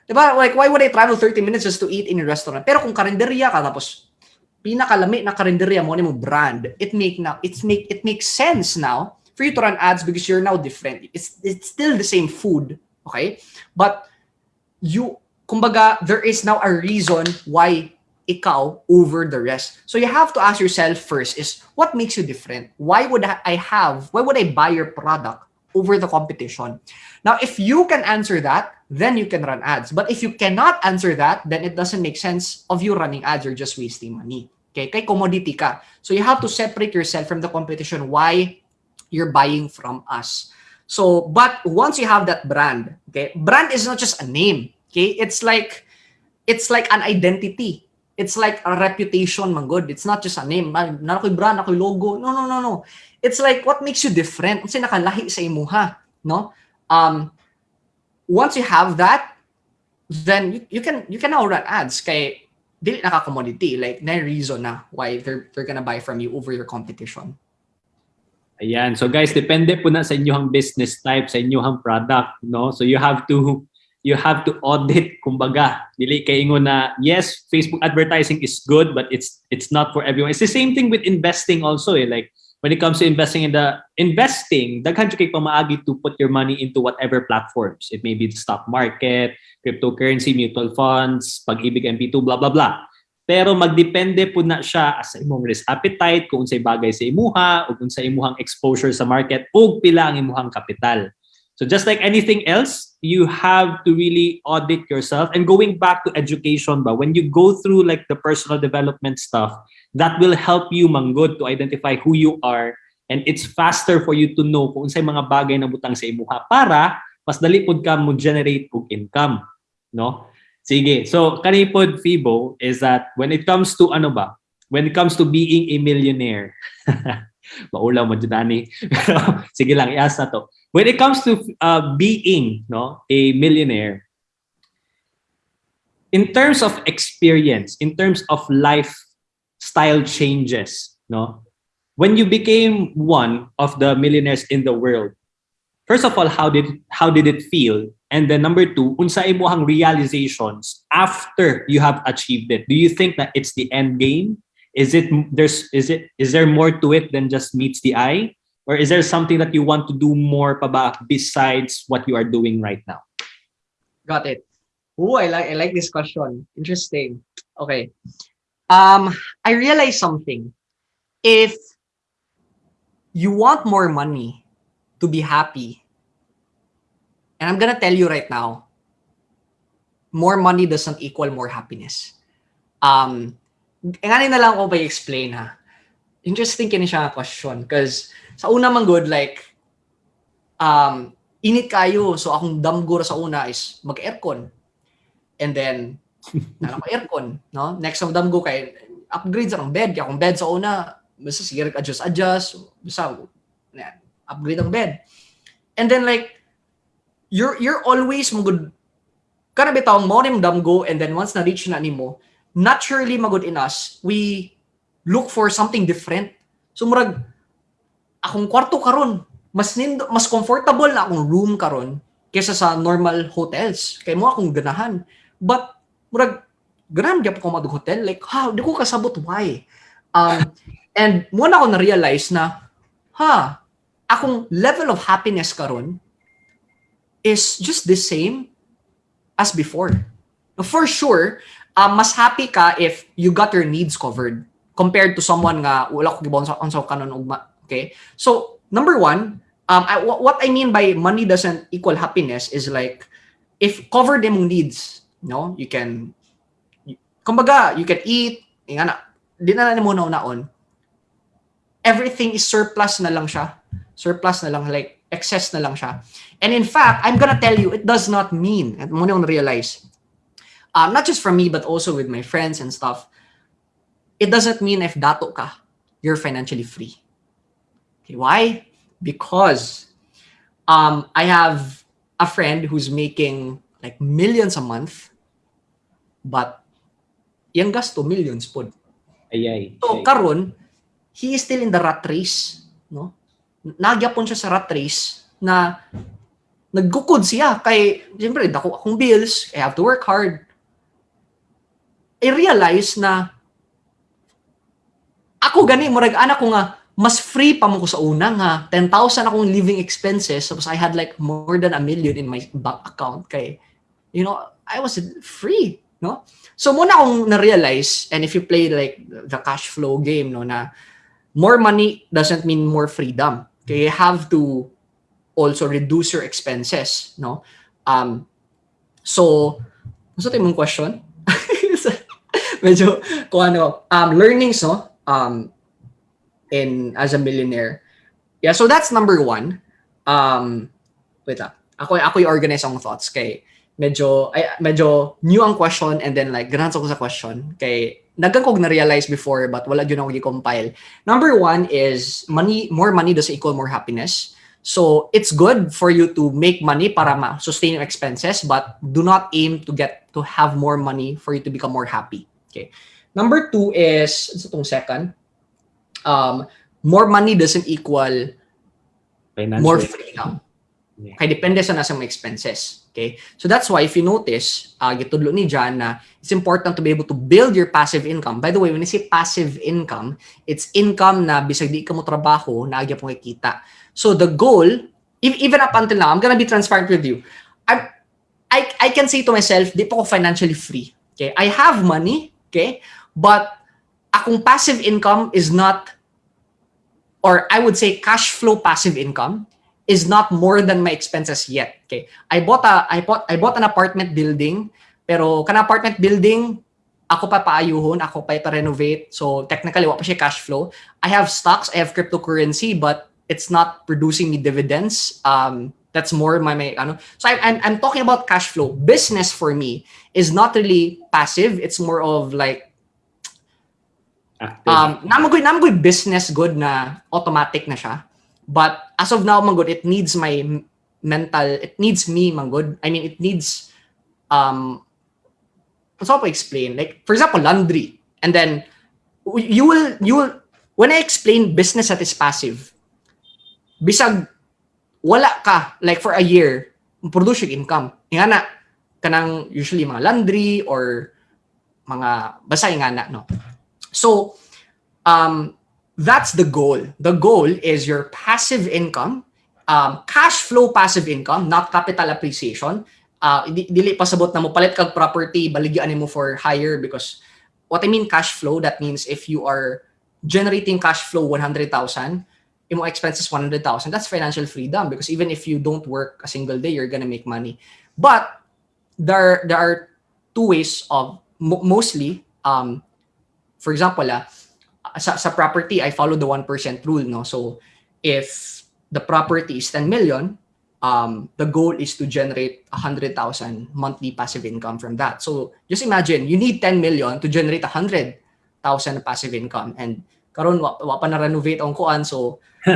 di ba, like, why would I travel 30 minutes just to eat in a restaurant? Pero kung karinderya ka, tapos, pinakalami na karinderya mo, ano mo brand, it make now, it's make, it makes sense now for you to run ads because you're now different. It's, it's still the same food, okay? But, you, kumbaga, there is now a reason why ikaw over the rest. So you have to ask yourself first is what makes you different? Why would I have, why would I buy your product over the competition? Now, if you can answer that, then you can run ads. But if you cannot answer that, then it doesn't make sense of you running ads. You're just wasting money. Okay, kay commodity ka. So you have to separate yourself from the competition why you're buying from us. So, but once you have that brand, okay, brand is not just a name. Okay, it's like it's like an identity it's like a reputation man good. It's not just a name. Na, na ako'y brand, ako'y logo. No, no, no, no. It's like what makes you different. Kasi nakalahi sa imuha, no? Um, once you have that, then you, you can you can now run ads kay dili naka commodity like na reason na why they're they're gonna buy from you over your competition. Ayan. So guys, depende po na sa inyong business type, sa inyong product, no? So you have to you have to audit kumbaga. Dili kay ingon na yes, Facebook advertising is good but it's it's not for everyone. It's the same thing with investing also eh. Like when it comes to investing in the investing, daghan kay pamaagi to put your money into whatever platforms. It may be the stock market, cryptocurrency, mutual funds, pag-ibig MP2, blah blah blah. Pero magdepende po na siya sa imong risk appetite, kung unsay bagay sa imuha, kung sa imuhang exposure sa market, o pila ang imuhang kapital. So just like anything else, you have to really audit yourself. And going back to education ba, when you go through like the personal development stuff, that will help you manggod to identify who you are. And it's faster for you to know kung unsay mga bagay na butang sa imuha para mas dali pud ka mo generate og income, no? Sige. So kanipod Fibo is that when it comes to ano ba, when it comes to being a millionaire, maulaw mo dyan, Dani. Sige lang, iasa to. When it comes to uh, being no, a millionaire, in terms of experience, in terms of lifestyle changes, no, when you became one of the millionaires in the world, first of all, how did how did it feel? And then number two, unsa imuhang realizations after you have achieved it? Do you think that it's the end game? Is it there's is it is there more to it than just meets the eye? Or is there something that you want to do more pa ba besides what you are doing right now? Got it. Oh, I like I like this question. Interesting. Okay. Um, I realized something. If you want more money to be happy, and I'm gonna tell you right now, more money doesn't equal more happiness. Um, ngayon na lang ako pa explain ha. Interesting kini siya question because sa una man good like um init kayo so akong damgo ra sa una is mag-aircon. And then na ko aircon no? Next ang damgo kay upgrade sa ng bed kaya akong bed sa una basta sige adjust adjust basta upgrade ang bed. And then like you're you're always magud kana bitaw mo nim damgo and then once na reach na nimo naturally magud in us we look for something different so murag akong kwarto karon mas nindo, mas comfortable na akong room karon kaysa sa normal hotels. Kay mo akong ganahan. But murag ganahan gyud ko mag hotel like ha, di ko kasabot why. Um and mo na ako na realize na ha, akong level of happiness karon is just the same as before. For sure, um, mas happy ka if you got your needs covered compared to someone nga wala ko gibon sa unsa kanon ugma. Okay? So, number one, um, I, what I mean by money doesn't equal happiness is like if covered imong needs, no, you can kumbaga, you can eat, nga na, di na na naon. Everything is surplus na lang siya. Surplus na lang, like, excess na lang siya. And in fact, I'm gonna tell you, it does not mean, at mo realize, um, not just from me, but also with my friends and stuff, it doesn't mean if dato ka, you're financially free. Okay, why? Because um, I have a friend who's making like millions a month, but yung gasto millions po. Ayay. So karon, he is still in the rat race, no? Nagyapon siya sa rat race na naggukod siya kay siyempre dako akong bills, I have to work hard. I realize na ako gani murag anak ko nga mas free pa mo ko sa una nga 10,000 akong living expenses tapos I had like more than a million in my bank account kay you know I was free no? So muna akong na-realize and if you play like the cash flow game no na more money doesn't mean more freedom. Okay you have to also reduce your expenses no? Um so sa mong question? Medyo kung ano um learnings no um in as a millionaire. Yeah, so that's number one. Um, wait lang. Ako, ako yung organize ang thoughts kay medyo, ay, medyo new ang question and then like, ganahan ko sa question kay nagkan ko na-realize before but wala yun ako i-compile. Number one is money, more money does equal more happiness. So it's good for you to make money para ma-sustain your expenses but do not aim to get to have more money for you to become more happy. Okay. Number two is, ito itong second, um, more money doesn't equal Financial. more freedom. Yeah. Kaya depende sa nasa mga expenses. Okay? So that's why if you notice, uh, gitudlo ni John na it's important to be able to build your passive income. By the way, when I say passive income, it's income na bisag di ka mo trabaho, naagya pong kita. So the goal, even up until now, I'm gonna be transparent with you. I, I, I can say to myself, di pa ako financially free. Okay? I have money, okay? But akong passive income is not or I would say cash flow passive income is not more than my expenses yet. Okay. I bought a I bought I bought an apartment building pero kana apartment building ako pa paayuhon, ako pa pa-renovate. So technically wa pa siya cash flow. I have stocks, I have cryptocurrency but it's not producing me dividends. Um that's more my, my ano. So I, I'm I'm talking about cash flow. Business for me is not really passive. It's more of like Um namagoy namagoy business good na automatic na siya. But as of now man good it needs my mental it needs me man good i mean it needs um what's up explain. Like for example laundry. And then you will you will when i explain business that is passive bisag wala ka like for a year produce yung income. Nga na kanang usually mga laundry or mga basta nga na no so, um, that's the goal. The goal is your passive income, um, cash flow passive income, not capital appreciation. Uh, di, dili pasabot na mo palit kag property, baligyan mo for higher because what I mean cash flow, that means if you are generating cash flow 100,000, yung mga expenses 100,000, that's financial freedom because even if you don't work a single day, you're gonna make money. But there, there are two ways of mostly um, for example, ah, sa, sa property, I follow the 1% rule, no? So, if the property is 10 million, um, the goal is to generate 100,000 monthly passive income from that. So, just imagine, you need 10 million to generate 100,000 passive income. And karon wa, wa pa na-renovate ang kuan, so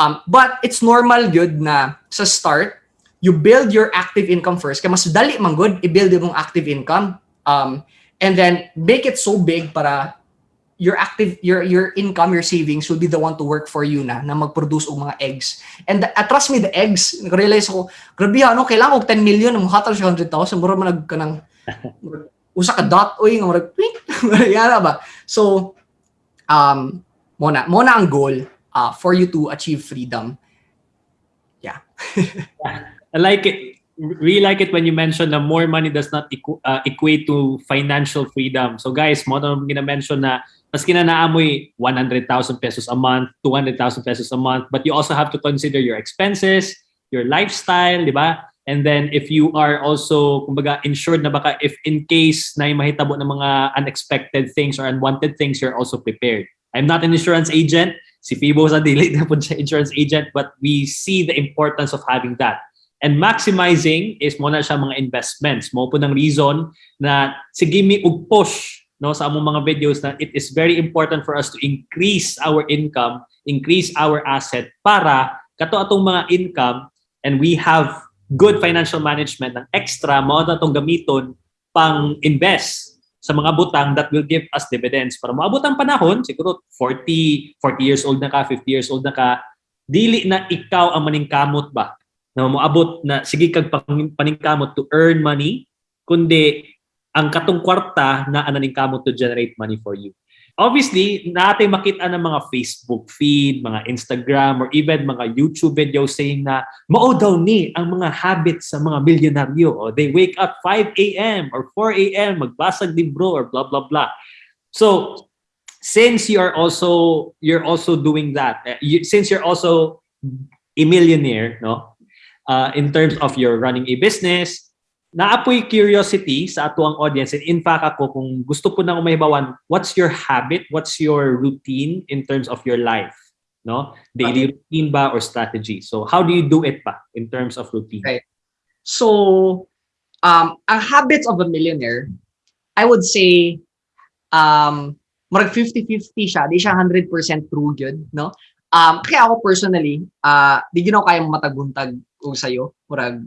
um, but it's normal good na sa start, you build your active income first. Kaya mas dali man good, i-build yung active income. Um, and then make it so big para your active your your income your savings will be the one to work for you na na mag-produce og mga eggs. And the, uh, trust me the eggs realize ko grabe ano kailangan og 10 million mo siya 100,000 mura man nag kanang usa ka dot oy nga murag yana ba? So um mona mona ang goal uh, for you to achieve freedom. I like it. Really like it when you mention na more money does not equ- uh, equate to financial freedom. So guys, mo na gina-mention na mas kinanaamoy 100,000 pesos a month, 200,000 pesos a month, but you also have to consider your expenses, your lifestyle, di ba? And then if you are also, kumbaga, insured na baka if in case na mahitabo ng mga unexpected things or unwanted things, you're also prepared. I'm not an insurance agent. Si Fibo sa dili na po siya insurance agent, but we see the importance of having that. And maximizing is mo na siya mga investments. Mo po ng reason na sige mi og push no sa among mga videos na it is very important for us to increase our income, increase our asset para kato atong mga income and we have good financial management ng extra mo na atong gamiton pang invest sa mga butang that will give us dividends para maabot ang panahon siguro 40 40 years old na ka 50 years old na ka dili na ikaw ang maningkamot ba na moabot na sige kag paningkamot to earn money kundi ang katong kwarta na ananing kamot to generate money for you. Obviously, natin makita ng mga Facebook feed, mga Instagram, or even mga YouTube videos saying na mao daw ni ang mga habits sa mga milyonaryo. O, they wake up 5 a.m. or 4 a.m. magbasag libro or blah, blah, blah. So, since you are also you're also doing that, eh, since you're also a millionaire, no? Uh, in terms of your running a business, naapoy curiosity sa ato ang audience. And in fact ako kung gusto po na mahibawan what's your habit? What's your routine in terms of your life? No? Daily routine ba or strategy? So how do you do it pa in terms of routine? Right. So, um, ang habits of a millionaire, I would say, um, marag 50-50 siya. Di siya 100% true good, no? Um, kaya ako personally, uh, di ginaw kayang mataguntag o sa'yo. Murag,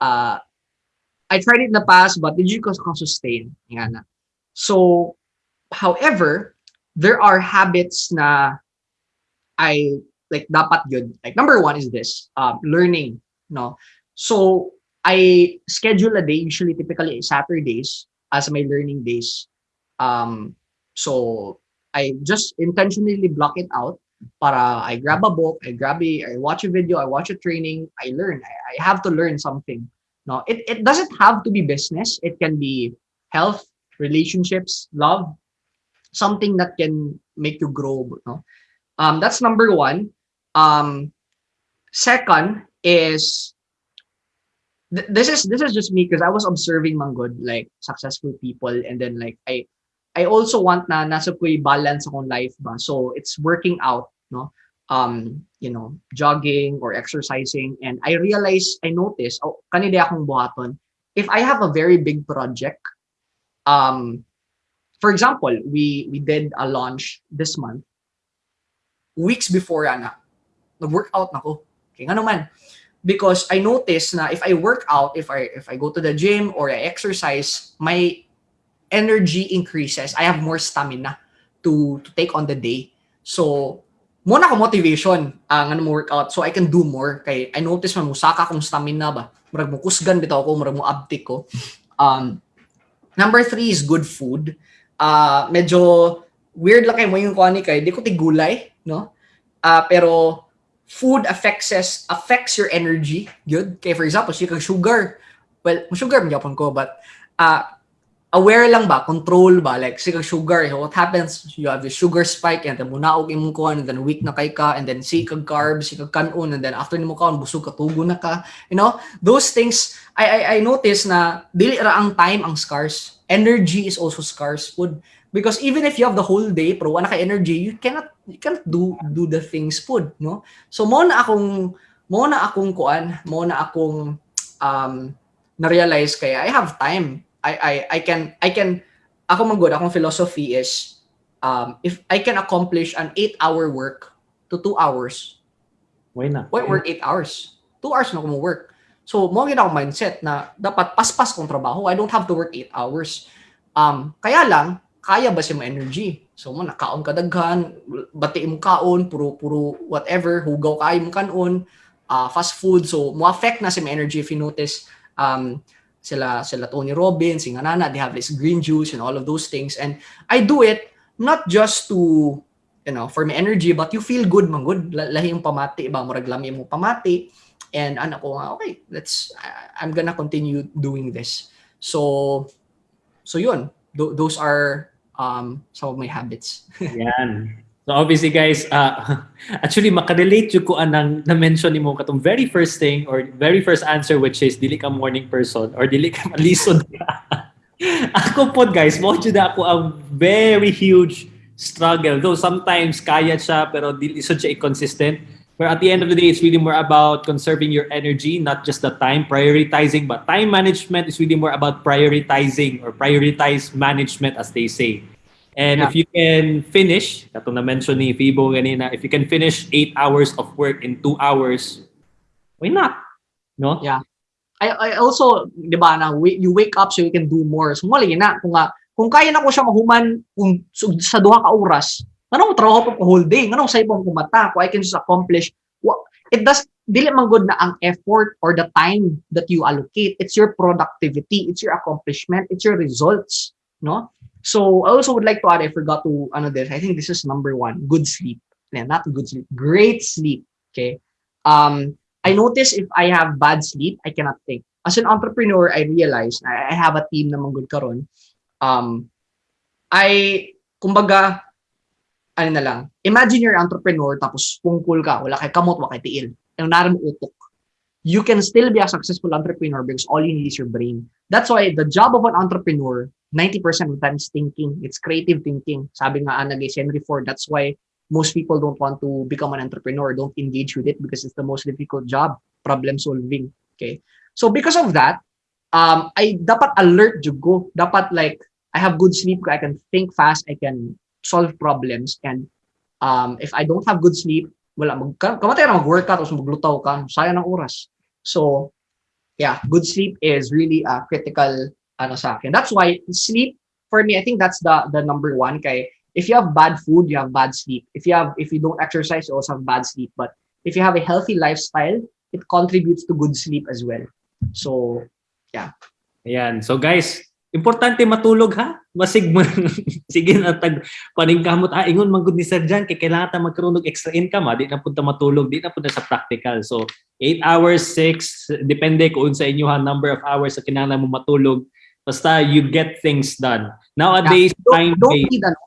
uh, I tried it in the past, but did you sustain? Nga na. So, however, there are habits na I like dapat yun. Like number one is this, um, learning, no? So I schedule a day, usually typically Saturdays as my learning days. Um, so I just intentionally block it out para I grab a book, I grab a, I watch a video, I watch a training, I learn. I, I have to learn something. No, it, it doesn't have to be business. It can be health, relationships, love, something that can make you grow. No, um, that's number one. Um, second is th- this is this is just me because I was observing manggod like successful people and then like I I also want na nasa ko balance akong life ba. So it's working out no? Um you know jogging or exercising. And I realize I notice oh kanila akong buhaton if I have a very big project um for example we we did a launch this month. Weeks before ana nag-workout na ko kaya nga naman. Because I notice na if I work out, if I if I go to the gym or I exercise, my energy increases. I have more stamina to to take on the day. So, mo na ko motivation ang ano mo workout so I can do more kay I notice man musaka akong stamina ba. Murag mo kusgan bitaw ko, murag mo abtik ko. Um number three is good food. Uh, medyo weird lang kay mo yung kuha ni kay di ko tigulay, no? Uh, pero food affects us, affects your energy. Good. Kaya for example, si kag sugar. Well, sugar yapon ko but uh, aware lang ba, control ba? Like si kag sugar, so what happens? You have the sugar spike and then munaog imong kuan and then weak na kay ka and then si kag carbs, si kag kanon and then after nimo kaon busog ka tugo na ka. You know, those things I I, I notice na dili ra ang time ang scarce. Energy is also scarce. Food because even if you have the whole day pero wala ka energy you cannot you cannot do do the things food no? So mo na akong mo na akong kuan mo na akong um na realize kaya I have time I I I can I can ako man good akong philosophy is um if I can accomplish an 8 hour work to 2 hours why not? why work 8 hours? 2 hours na mo work so mo gid ako mindset na dapat paspas kong trabaho. I don't have to work 8 hours. Um kaya lang kaya ba si mo energy? So mo nakaon ka daghan, bati mo kaon, puro puro whatever, hugaw kayo mo kanon, uh, fast food. So mo affect na sa my energy if you notice. Um sila sila Tony Robbins, si Nana, they have this green juice and all of those things. And I do it not just to you know, for my energy, but you feel good man good. Lahi yung pamati ba, murag lami mo pamati. And anak ko okay, let's, I'm gonna continue doing this. So, so yun, th- those are um, some of my habits. Yan. So obviously guys, uh, actually makarelate yung ko anang na-mention ni mo katong very first thing or very first answer which is dili ka morning person or dili ka malisod ka. ako po guys, mo na ako ang very huge struggle. Though sometimes kaya siya pero dili so siya consistent. But at the end of the day, it's really more about conserving your energy, not just the time, prioritizing. But time management is really more about prioritizing or prioritize management, as they say. And Yeah. if you can finish, katong na-mention ni Fibo ganina, if you can finish eight hours of work in two hours, why not? No? Yeah. I, I also, di ba, na you wake up so you can do more. So, mali na, kung, nga, kung kaya na ko siya mahuman kung, su- sa duha ka oras, anong trabaho pa ko whole day? Anong sa ibang kumata? Kung I can just accomplish, what, it does, dili man good na ang effort or the time that you allocate. It's your productivity, it's your accomplishment, it's your results, no? So, I also would like to add, I forgot to, ano this, I think this is number one, good sleep. Yeah, not good sleep, great sleep, okay? Um, I notice if I have bad sleep, I cannot think. As an entrepreneur, I realize I have a team na good karon. Um, I, kumbaga, ano na lang, imagine you're an entrepreneur tapos pungkul ka, wala kay kamot, wala kay tiil. Yung naram utok. You can still be a successful entrepreneur because all you need is your brain. That's why the job of an entrepreneur, 90% of the time is thinking. It's creative thinking. Sabi nga Ana Gay Henry Ford, that's why most people don't want to become an entrepreneur, don't engage with it because it's the most difficult job, problem solving. Okay. So because of that, um, I dapat alert jud ko. Dapat like, I have good sleep, I can think fast, I can solve problems. And um, if I don't have good sleep, wala, mag, kamatay na mag-work ka, tapos maglutaw ka, sayang ng oras. So, yeah, good sleep is really a critical ano sa akin. That's why sleep, for me, I think that's the the number one. Kay, if you have bad food, you have bad sleep. If you have, if you don't exercise, you also have bad sleep. But if you have a healthy lifestyle, it contributes to good sleep as well. So, Ayan. So guys, importante matulog ha. Masig mo. Sige na tag paningkamot ah ingon man gud ni Sir Jan kay kailangan ta magkaroon og extra income ha. Di na punta matulog, di na punta sa practical. So 8 hours, 6 depende kung sa inyo ha number of hours sa kinahanglan mo matulog. Basta you get things done. Nowadays, you don't, time you don't need ano,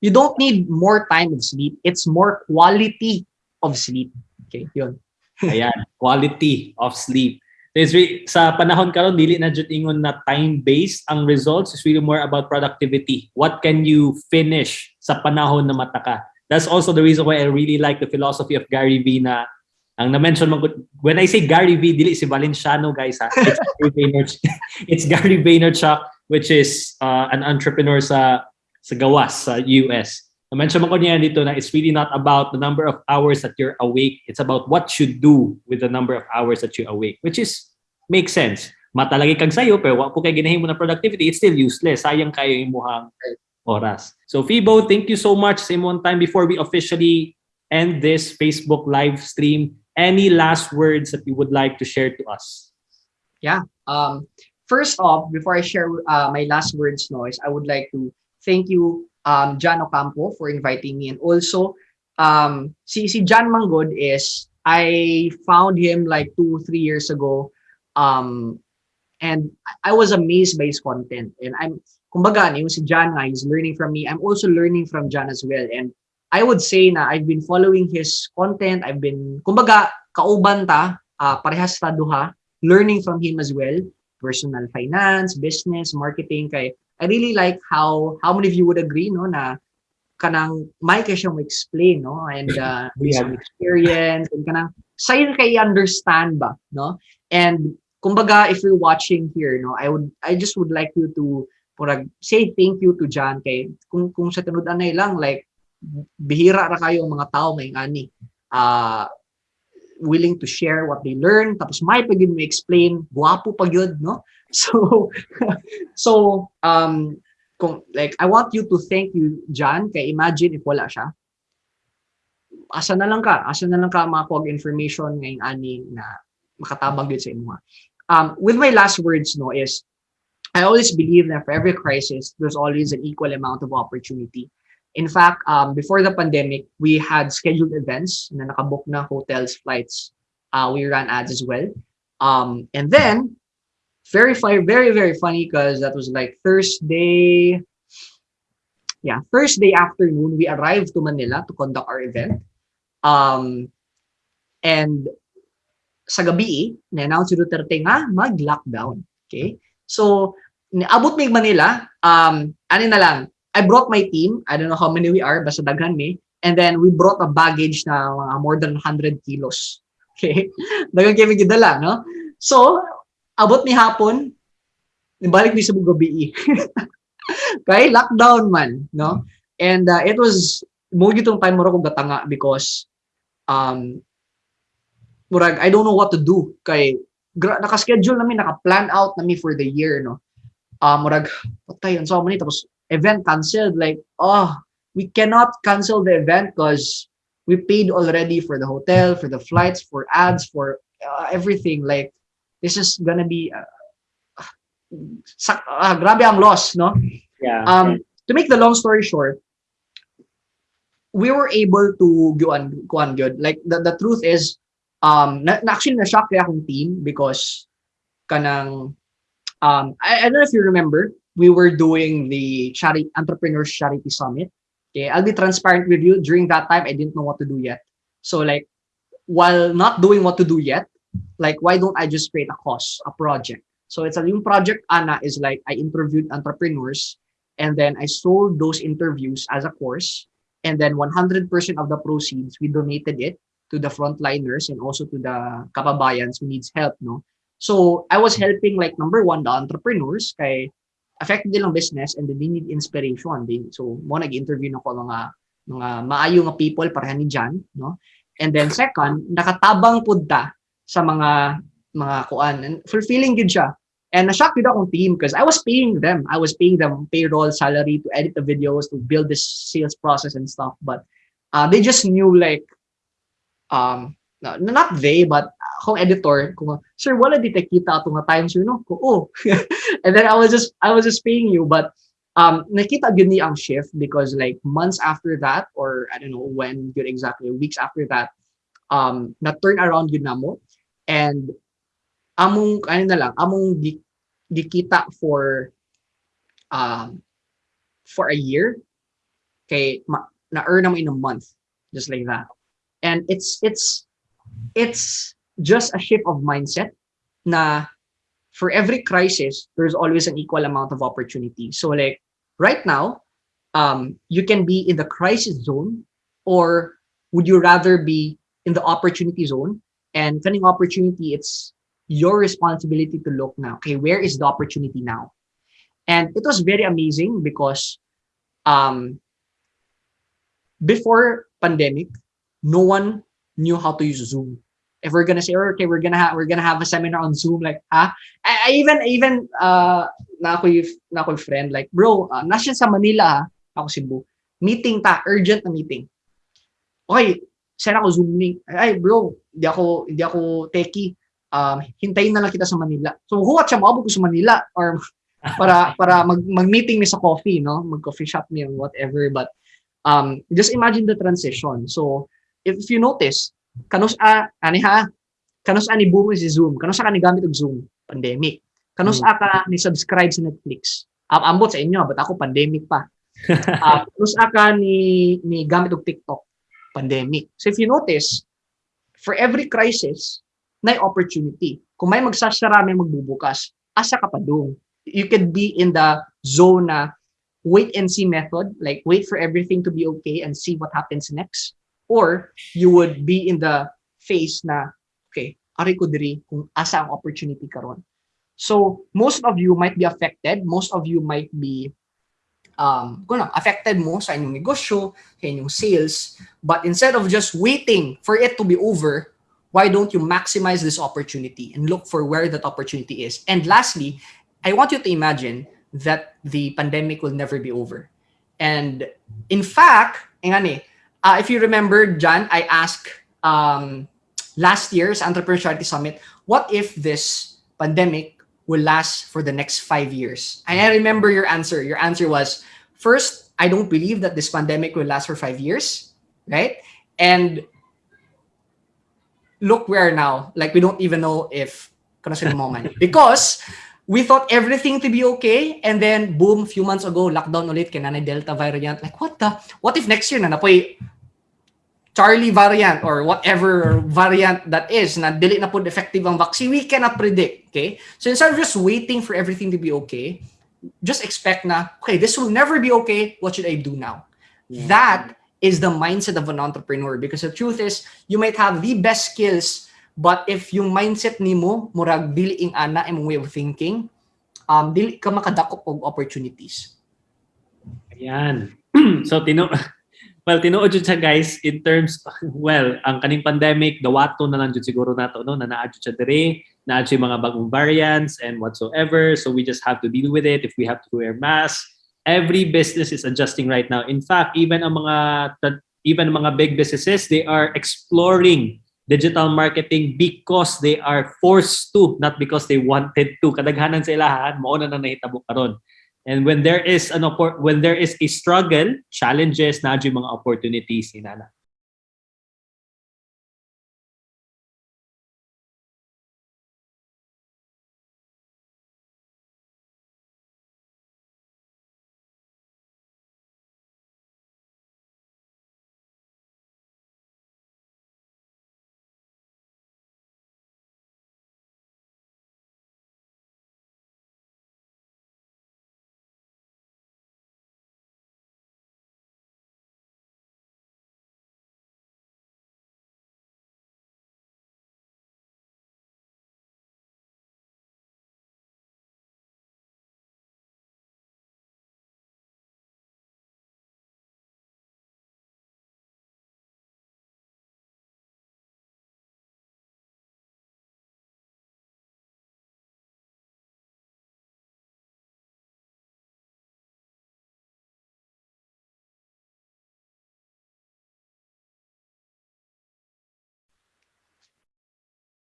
you don't need more time of sleep. It's more quality of sleep. Okay, yun. Ayan, quality of sleep. There's re- sa panahon karon dili na jud ingon na time-based ang results is really more about productivity. What can you finish sa panahon na mata ka? That's also the reason why I really like the philosophy of Gary Vee na ang na-mention mo when I say Gary Vee dili si Valenciano guys ha. It's Gary Vaynerchuk, it's Gary Vaynerchuk which is uh, an entrepreneur sa sa gawas sa US. Na-mention mo ko niya dito na it's really not about the number of hours that you're awake. It's about what you do with the number of hours that you're awake, which is makes sense. Matalagi kag sayo pero wa po kay ginahimo na productivity, it's still useless. Sayang kayo imuhang oras. So Fibo, thank you so much sa imong time before we officially end this Facebook live stream. Any last words that you would like to share to us? Yeah. Um, first off, before I share uh, my last words, noise, I would like to thank you, um, John Ocampo, for inviting me, and also, um, si si John Manggod is I found him like two three years ago, um, and I was amazed by his content, and I'm kumbaga yung si John he's learning from me. I'm also learning from John as well, and I would say na I've been following his content. I've been kumbaga kauban ta, uh, parehas ta duha. Learning from him as well. Personal finance business marketing. Kay I really like how how many of you would agree no na kanang may kay siyang explain no? And uh, on experience and kanang sayo kay understand ba no? And kumbaga if you're watching here no I would I just would like you to purag say thank you to John. Kay kung kung sa tinud anay lang like bihira ra kayo ang mga tao may ani uh, willing to share what they learn tapos may pag mo explain guwapo pag yun no? So so um kung like I want you to thank you John kay imagine if wala siya. Asa na lang ka asa na lang ka makuha information ngayong ani na makatabang gyud sa imo um with my last words no is I always believe that for every crisis there's always an equal amount of opportunity in fact um before the pandemic we had scheduled events na nakabook na hotels flights uh we ran ads as well um and then very very very funny because that was like Thursday. Yeah, Thursday afternoon we arrived to Manila to conduct our event. Um, and sa gabi, na-announce si Duterte nga mag-lockdown. Okay? So, niabot may Manila, um, ano na lang, I brought my team, I don't know how many we are, basta daghan me, and then we brought a baggage na mga more than 100 kilos. Okay? Dagang kami gidala, no? So, abot ni hapon, nibalik ni sa gabi. Kay lockdown man, no? And uh, it was mo gitong time mo kong gatanga because um murag I don't know what to do kay naka-schedule namin naka-plan out nami for the year no. Uh, murag patay so many tapos event canceled like oh we cannot cancel the event because we paid already for the hotel, for the flights, for ads, for uh, everything like this is gonna be uh, ah, grabe ang loss, no? Yeah. Um, to make the long story short, we were able to go on, go kuan good. Like the, the truth is, um, na, na actually na shock kaya akong team because kanang um, I, I don't know if you remember, we were doing the charity entrepreneurs charity summit. Okay, I'll be transparent with you. During that time, I didn't know what to do yet. So like, while not doing what to do yet, like why don't I just create a cause, a project? So it's a new project. Anna is like I interviewed entrepreneurs, and then I sold those interviews as a course, and then 100% of the proceeds we donated it to the frontliners and also to the kababayans who needs help. No, so I was helping like number one the entrepreneurs kay affected nilang business and then they need inspiration. They, so mo nag-interview na ko mga mga maayo nga people pareha ni Jan, no? And then second, nakatabang pud ta sa mga mga kuan. And fulfilling gid siya. And na-shock gid akong team because I was paying them. I was paying them payroll salary to edit the videos to build this sales process and stuff. But uh, they just knew like um no, not they but akong editor kung sir wala di kita ato nga time sir no? Ko oh and then I was just I was just paying you but um nakita gyud ni ang shift because like months after that or I don't know when good exactly weeks after that um na turn around gyud namo. And among ano na lang among gi, gikita for um for a year kay ma, na earn mo in a month just like that. And it's it's it's just a shift of mindset na for every crisis there's always an equal amount of opportunity. So like right now um you can be in the crisis zone or would you rather be in the opportunity zone? And finding opportunity it's your responsibility to look now okay where is the opportunity now? And it was very amazing because um before pandemic no one knew how to use zoom if we're gonna say okay we're gonna have we're gonna have a seminar on zoom like ah I, I even even uh na ako yung na ako friend like bro uh, nasa sa Manila ha ako Cebu meeting ta urgent na meeting okay send ako zoom link ay bro hindi ako hindi ako techie um, hintayin na lang kita sa Manila. So, huwat siya maabot ko sa Manila or para para mag mag-meeting mi sa coffee, no? Mag-coffee shop mi whatever. But um, just imagine the transition. So, if you notice, kanus a ani ha, kanus ani boom si Zoom, kanus ka ni gamit og Zoom, pandemic. Kanus Hmm. ka ni subscribe sa Netflix. Am ambot sa inyo, but ako pandemic pa. uh, kanus ka ni ni gamit og TikTok, pandemic. So if you notice, for every crisis, na opportunity. Kung may magsasara, may magbubukas, asa ka pa doon. You could be in the zone na wait and see method, like wait for everything to be okay and see what happens next. Or you would be in the phase na, okay, ari ko diri kung asa ang opportunity karon. So, most of you might be affected, most of you might be um, kung ano, affected mo sa inyong negosyo, sa inyong sales, but instead of just waiting for it to be over, why don't you maximize this opportunity and look for where that opportunity is? And lastly, I want you to imagine that the pandemic will never be over. And in fact, eh, nga ni, uh, if you remember, John, I asked um, last year's Entrepreneuriality Summit, what if this pandemic will last for the next five years? And I remember your answer. Your answer was, first, I don't believe that this pandemic will last for five years, right? And look where now. Like, we don't even know if moment. Because we thought everything to be okay, and then boom, a few months ago, lockdown ulit, kinanay Delta variant. Like, what the? What if next year na napoy Charlie variant or whatever variant that is na dili na po effective ang vaccine, we cannot predict, okay? So instead of just waiting for everything to be okay, just expect na, okay, this will never be okay, what should I do now? That is the mindset of an entrepreneur because the truth is, you might have the best skills, but if yung mindset nimo murag dili ing ana imong way of thinking, um, dili ka makadakop og opportunities. Ayan. so, tino well, tinuod jud siya guys in terms, well, ang kaning pandemic, dawato na lang jud siguro nato, no? na naadyo siya dire, naadyo yung mga bagong variants and whatsoever. So we just have to deal with it if we have to wear masks. Every business is adjusting right now. In fact, even ang mga even mga big businesses, they are exploring digital marketing because they are forced to, not because they wanted to. Kadaghanan sa ilahan, mao na nang nahitabo karon. And when there is an when there is a struggle, challenges na yung mga opportunities inana.